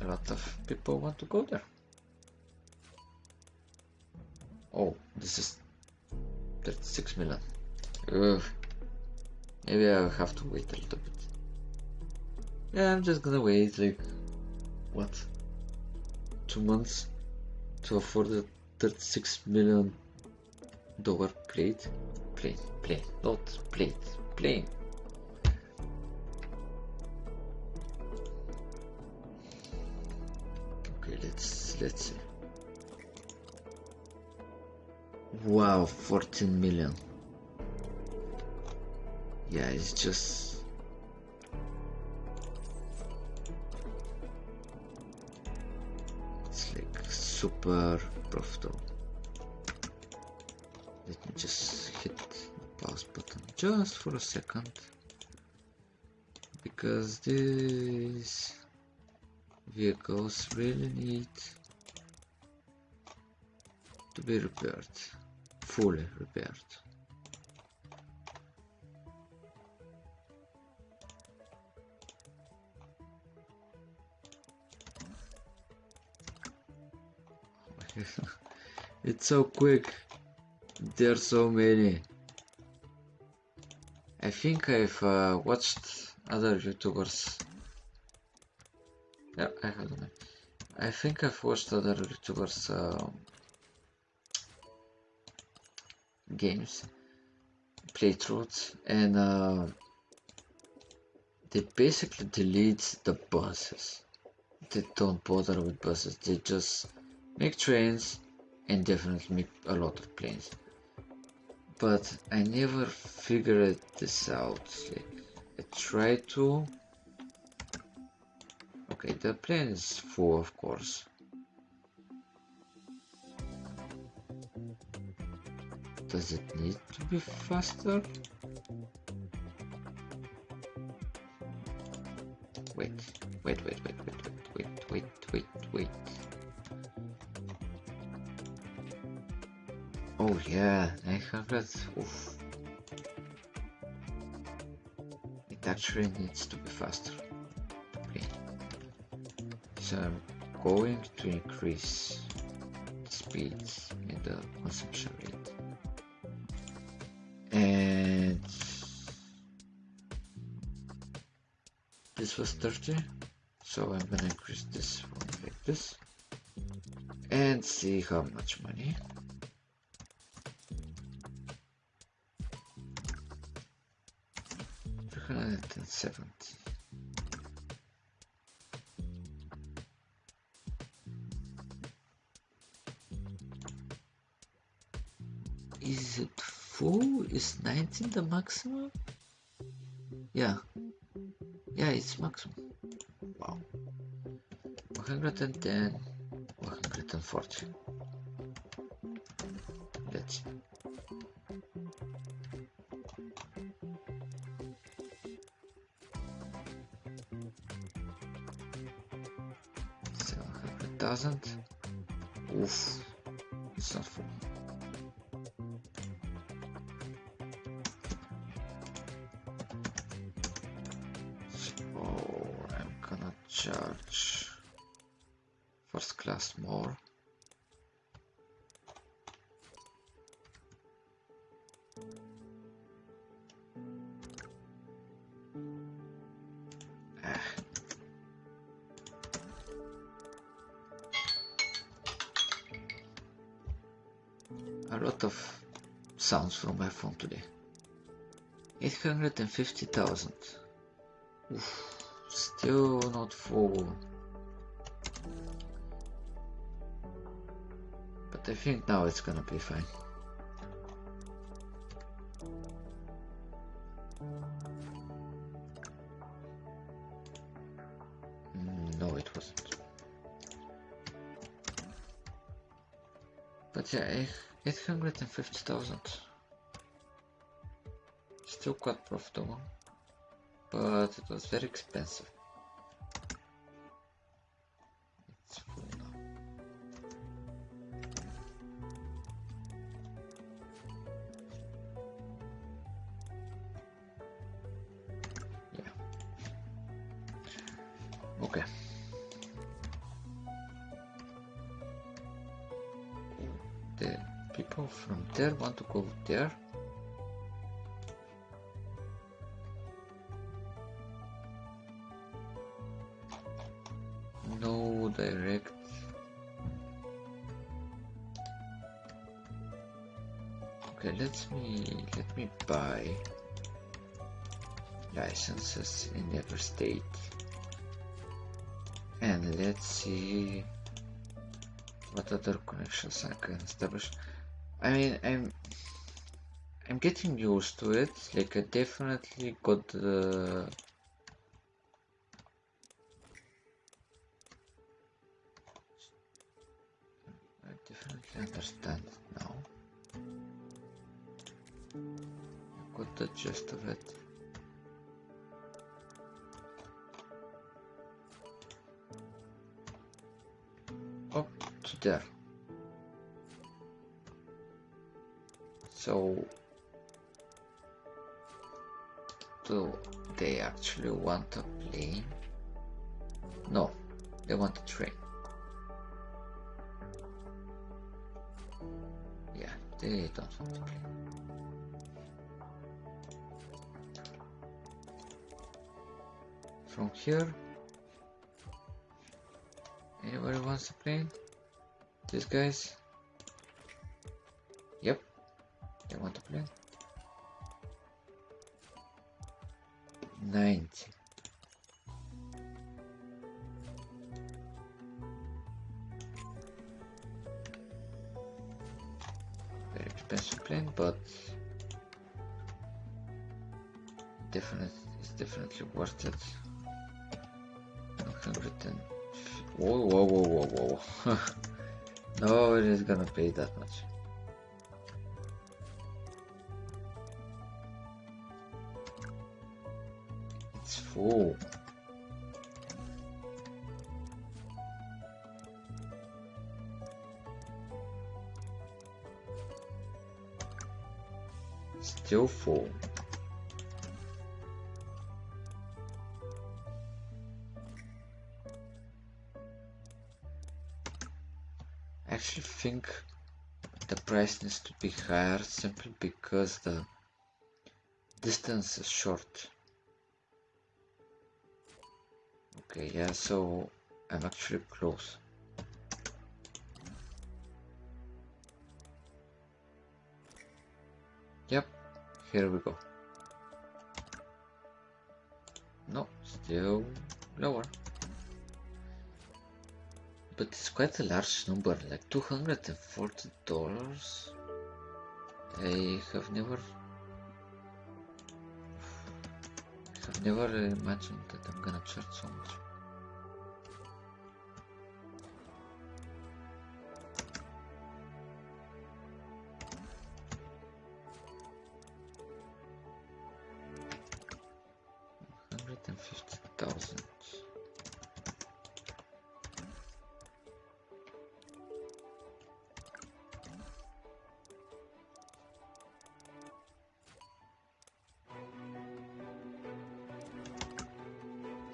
a lot of people want to go there. Oh, this is 36 million. Have to wait a little bit. Yeah, I'm just gonna wait like, what? Two months to afford the 36 million dollar plate plane plane not plate plane okay let's let's see wow 14 million yeah it's just it's like super profitable let me just hit the pause button just for a second because these vehicles really need to be repaired fully repaired it's so quick there's so many. I think I've uh, watched other YouTubers. Yeah, I have. I think I've watched other YouTubers uh, games playthroughs and uh, they basically delete the bosses. They don't bother with bosses. They just make trains and definitely make a lot of planes but I never figured this out. Like, I try to. Okay, the plane is full, of course. Does it need to be faster? Wait, wait, wait, wait, wait, wait, wait, wait, wait, wait. Yeah, 900. Oof. It actually needs to be faster. Okay. So I'm going to increase the speed and the consumption rate. And this was 30. So I'm gonna increase this one like this. And see how much money. Three hundred and seventy. Is it full? Is 19 the maximum? Yeah. Yeah, it's maximum. Wow. 110, 140. Thousand. Oof, it's not full. So oh, I'm gonna charge first class more. From today. 850,000. Oof, Still not full. But I think now it's gonna be fine. Mm, No, it wasn't. But yeah, 850,000. Still quite profitable but it was very expensive. Direct. Okay let me let me buy licenses in every state. And let's see what other connections I can establish. I mean I'm I'm getting used to it. Like I definitely got the understand now. I got the gist of it. Oh, Up to there. So, do they actually want a plane? No, they want a train. Play. From here, anybody wants to play? These guys? Yep, they want to play. 90. but definitely it's definitely worth it. 110. Whoa, whoa, whoa, whoa, whoa. Nobody's gonna pay that much. It's full. Still full. I actually think the price needs to be higher simply because the distance is short. Okay, yeah, so I'm actually close. Here we go. No, still lower. But it's quite a large number, like $240. I have never have never imagined that I'm gonna charge so much.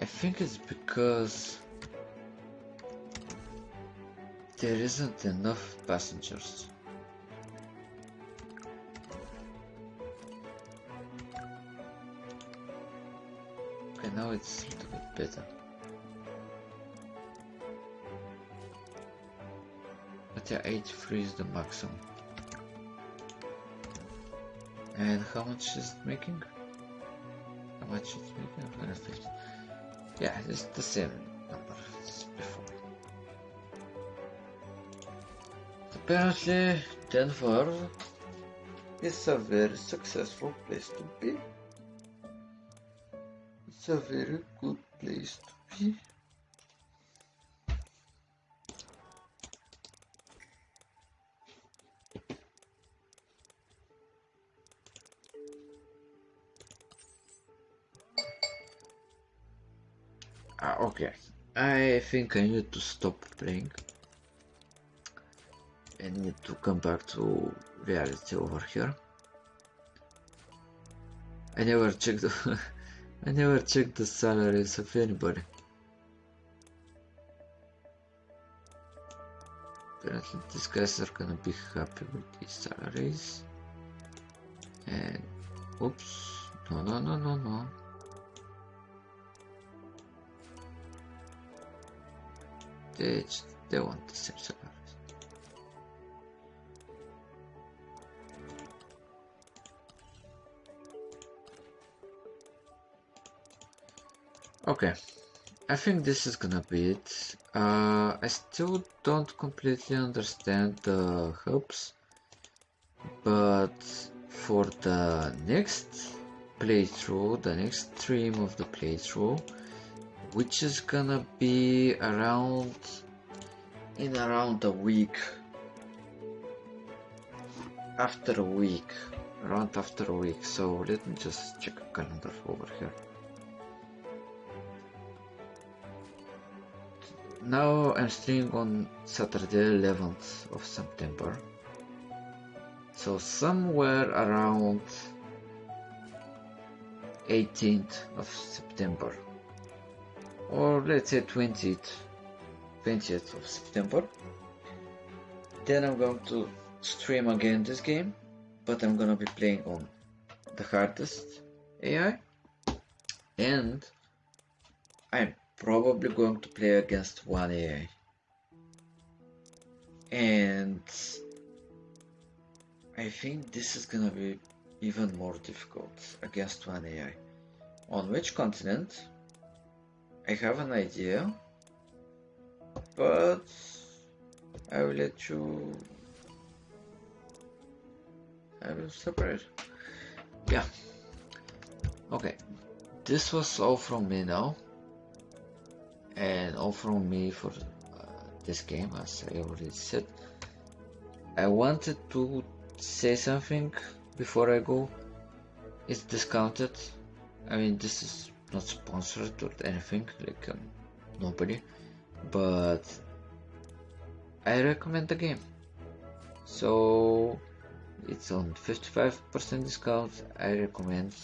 I think it's because there isn't enough passengers. Okay, now it's a little bit better. But yeah, 83 is the maximum. And how much is it making? How much is it making? 150. Yeah, it's the same number as before. Apparently, Denver is a very successful place to be. It's a very good place to be. Think I need to stop playing. and need to come back to reality over here. I never checked I never checked the salaries of anybody. Apparently these guys are gonna be happy with these salaries. And oops. No no no no no. Want the same salaries. Okay, I think this is gonna be it. Uh, I still don't completely understand the hubs, but for the next playthrough, the next stream of the playthrough, which is gonna be around in around a week. After a week around after a week. So let me just check a calendar over here. Now I'm streaming on Saturday 11th of September. So somewhere around 18th of September or let's say 20th 20th of September. Then I'm going to stream again this game but I'm gonna be playing on the hardest AI and I'm probably going to play against one AI and I think this is gonna be even more difficult against one AI on which continent I have an idea, but I will let you. I will separate. Yeah. Okay, this was all from me now, and all from me for uh, this game, as I already said. I wanted to say something before I go. It's discounted. I mean, this is not sponsored or anything, like um, nobody, but I recommend the game. So it's on 55% discount. I recommend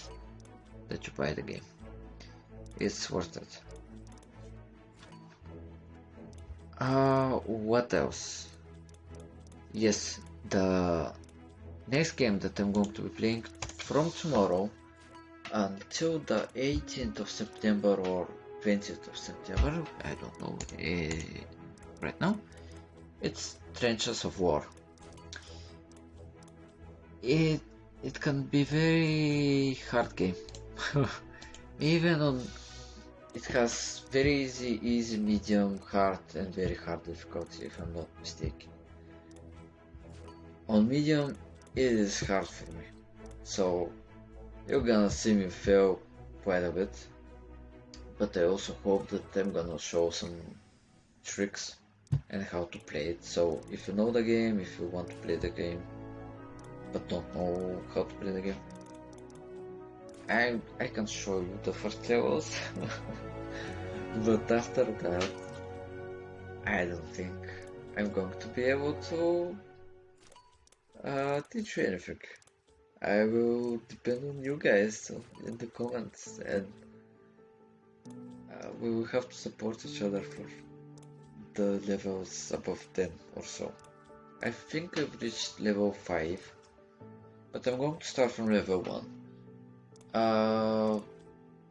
that you buy the game. It's worth it. Uh, what else? Yes, the next game that I'm going to be playing from tomorrow until the 18th of September or 20th of September, I don't know uh, right now, it's Trenches of War. It it can be very hard game. Even on it has very easy, easy, medium, hard, and very hard difficulty if I'm not mistaken. On medium, it is hard for me, so you're gonna see me fail quite a bit. But I also hope that I'm gonna show some tricks and how to play it. So if you know the game, if you want to play the game, but don't know how to play the game, I I can show you the first levels, but after that, I don't think I'm going to be able to uh, teach you anything. I will depend on you guys in the comments, and uh, we will have to support each other for the levels above 10 or so. I think I've reached level 5, but I'm going to start from level 1. Uh,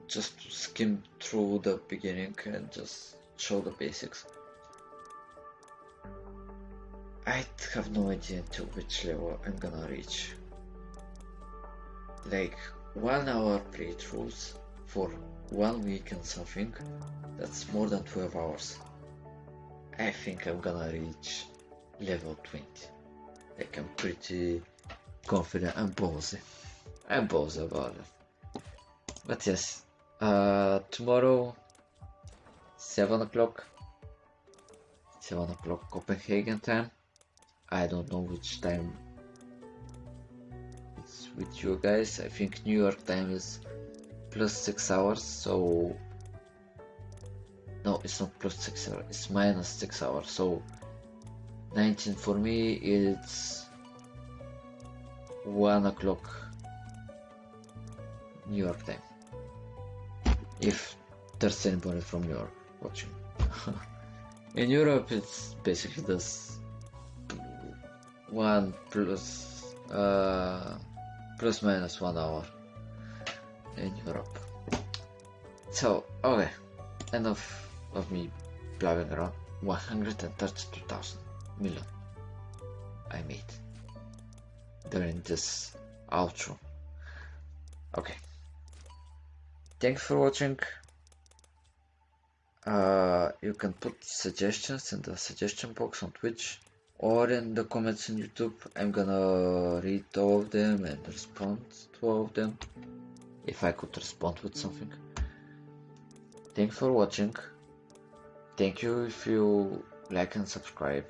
just to skim through the beginning and just show the basics. I have no idea to which level I'm gonna reach. Like one hour playthroughs for one week and something, that's more than 12 hours. I think I'm gonna reach level 20. Like I'm pretty confident and ballsy. I'm ballsy about it. But yes, uh, tomorrow, 7 o'clock, 7 o'clock Copenhagen time. I don't know which time with you guys. I think New York time is plus 6 hours, so no it's not plus 6 hours it's minus 6 hours. So 19 for me it's 1 o'clock New York time. If there's anybody from New York watching. In Europe it's basically this 1 plus uh, plus minus 1 hour in Europe so okay enough of me blabbing around. 132,000 million. I made. During this outro. Okay. Thanks for watching. Uh, you can put suggestions in the suggestion box on Twitch or in the comments in YouTube. I'm gonna read all of them and respond to all of them if I could respond with something. Thanks for watching. Thank you if you like and subscribe.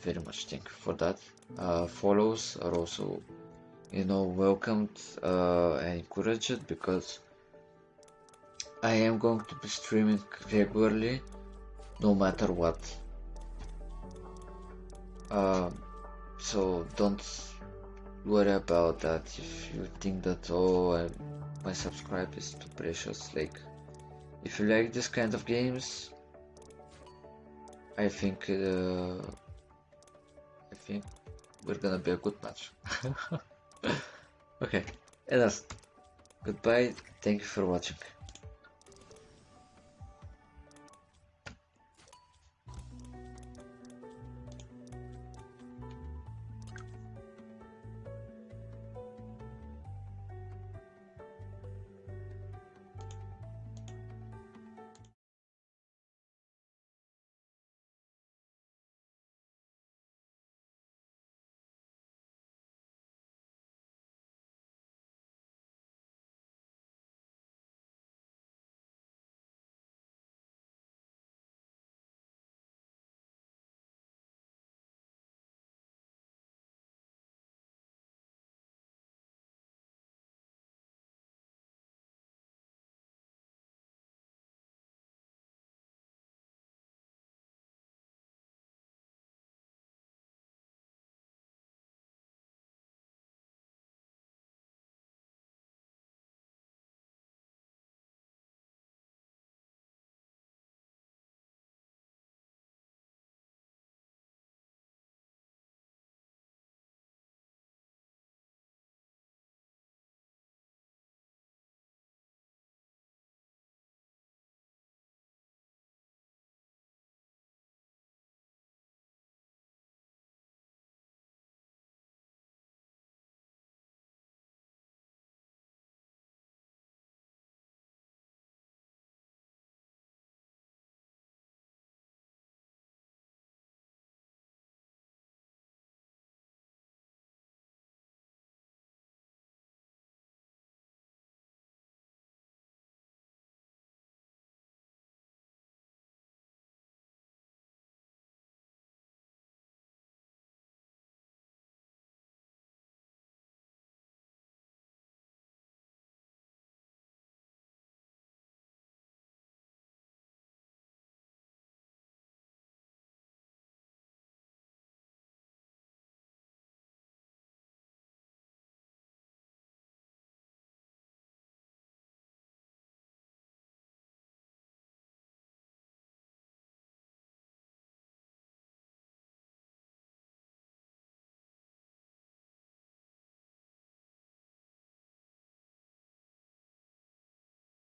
Very much thank you for that. Uh, follows are also, you know, welcomed uh, and encouraged because I am going to be streaming regularly, no matter what. Um, so don't worry about that. If you think that oh I, my subscribe is too precious like if you like this kind of games I think uh, I think we're gonna be a good match. Okay and that's goodbye. Thank you for watching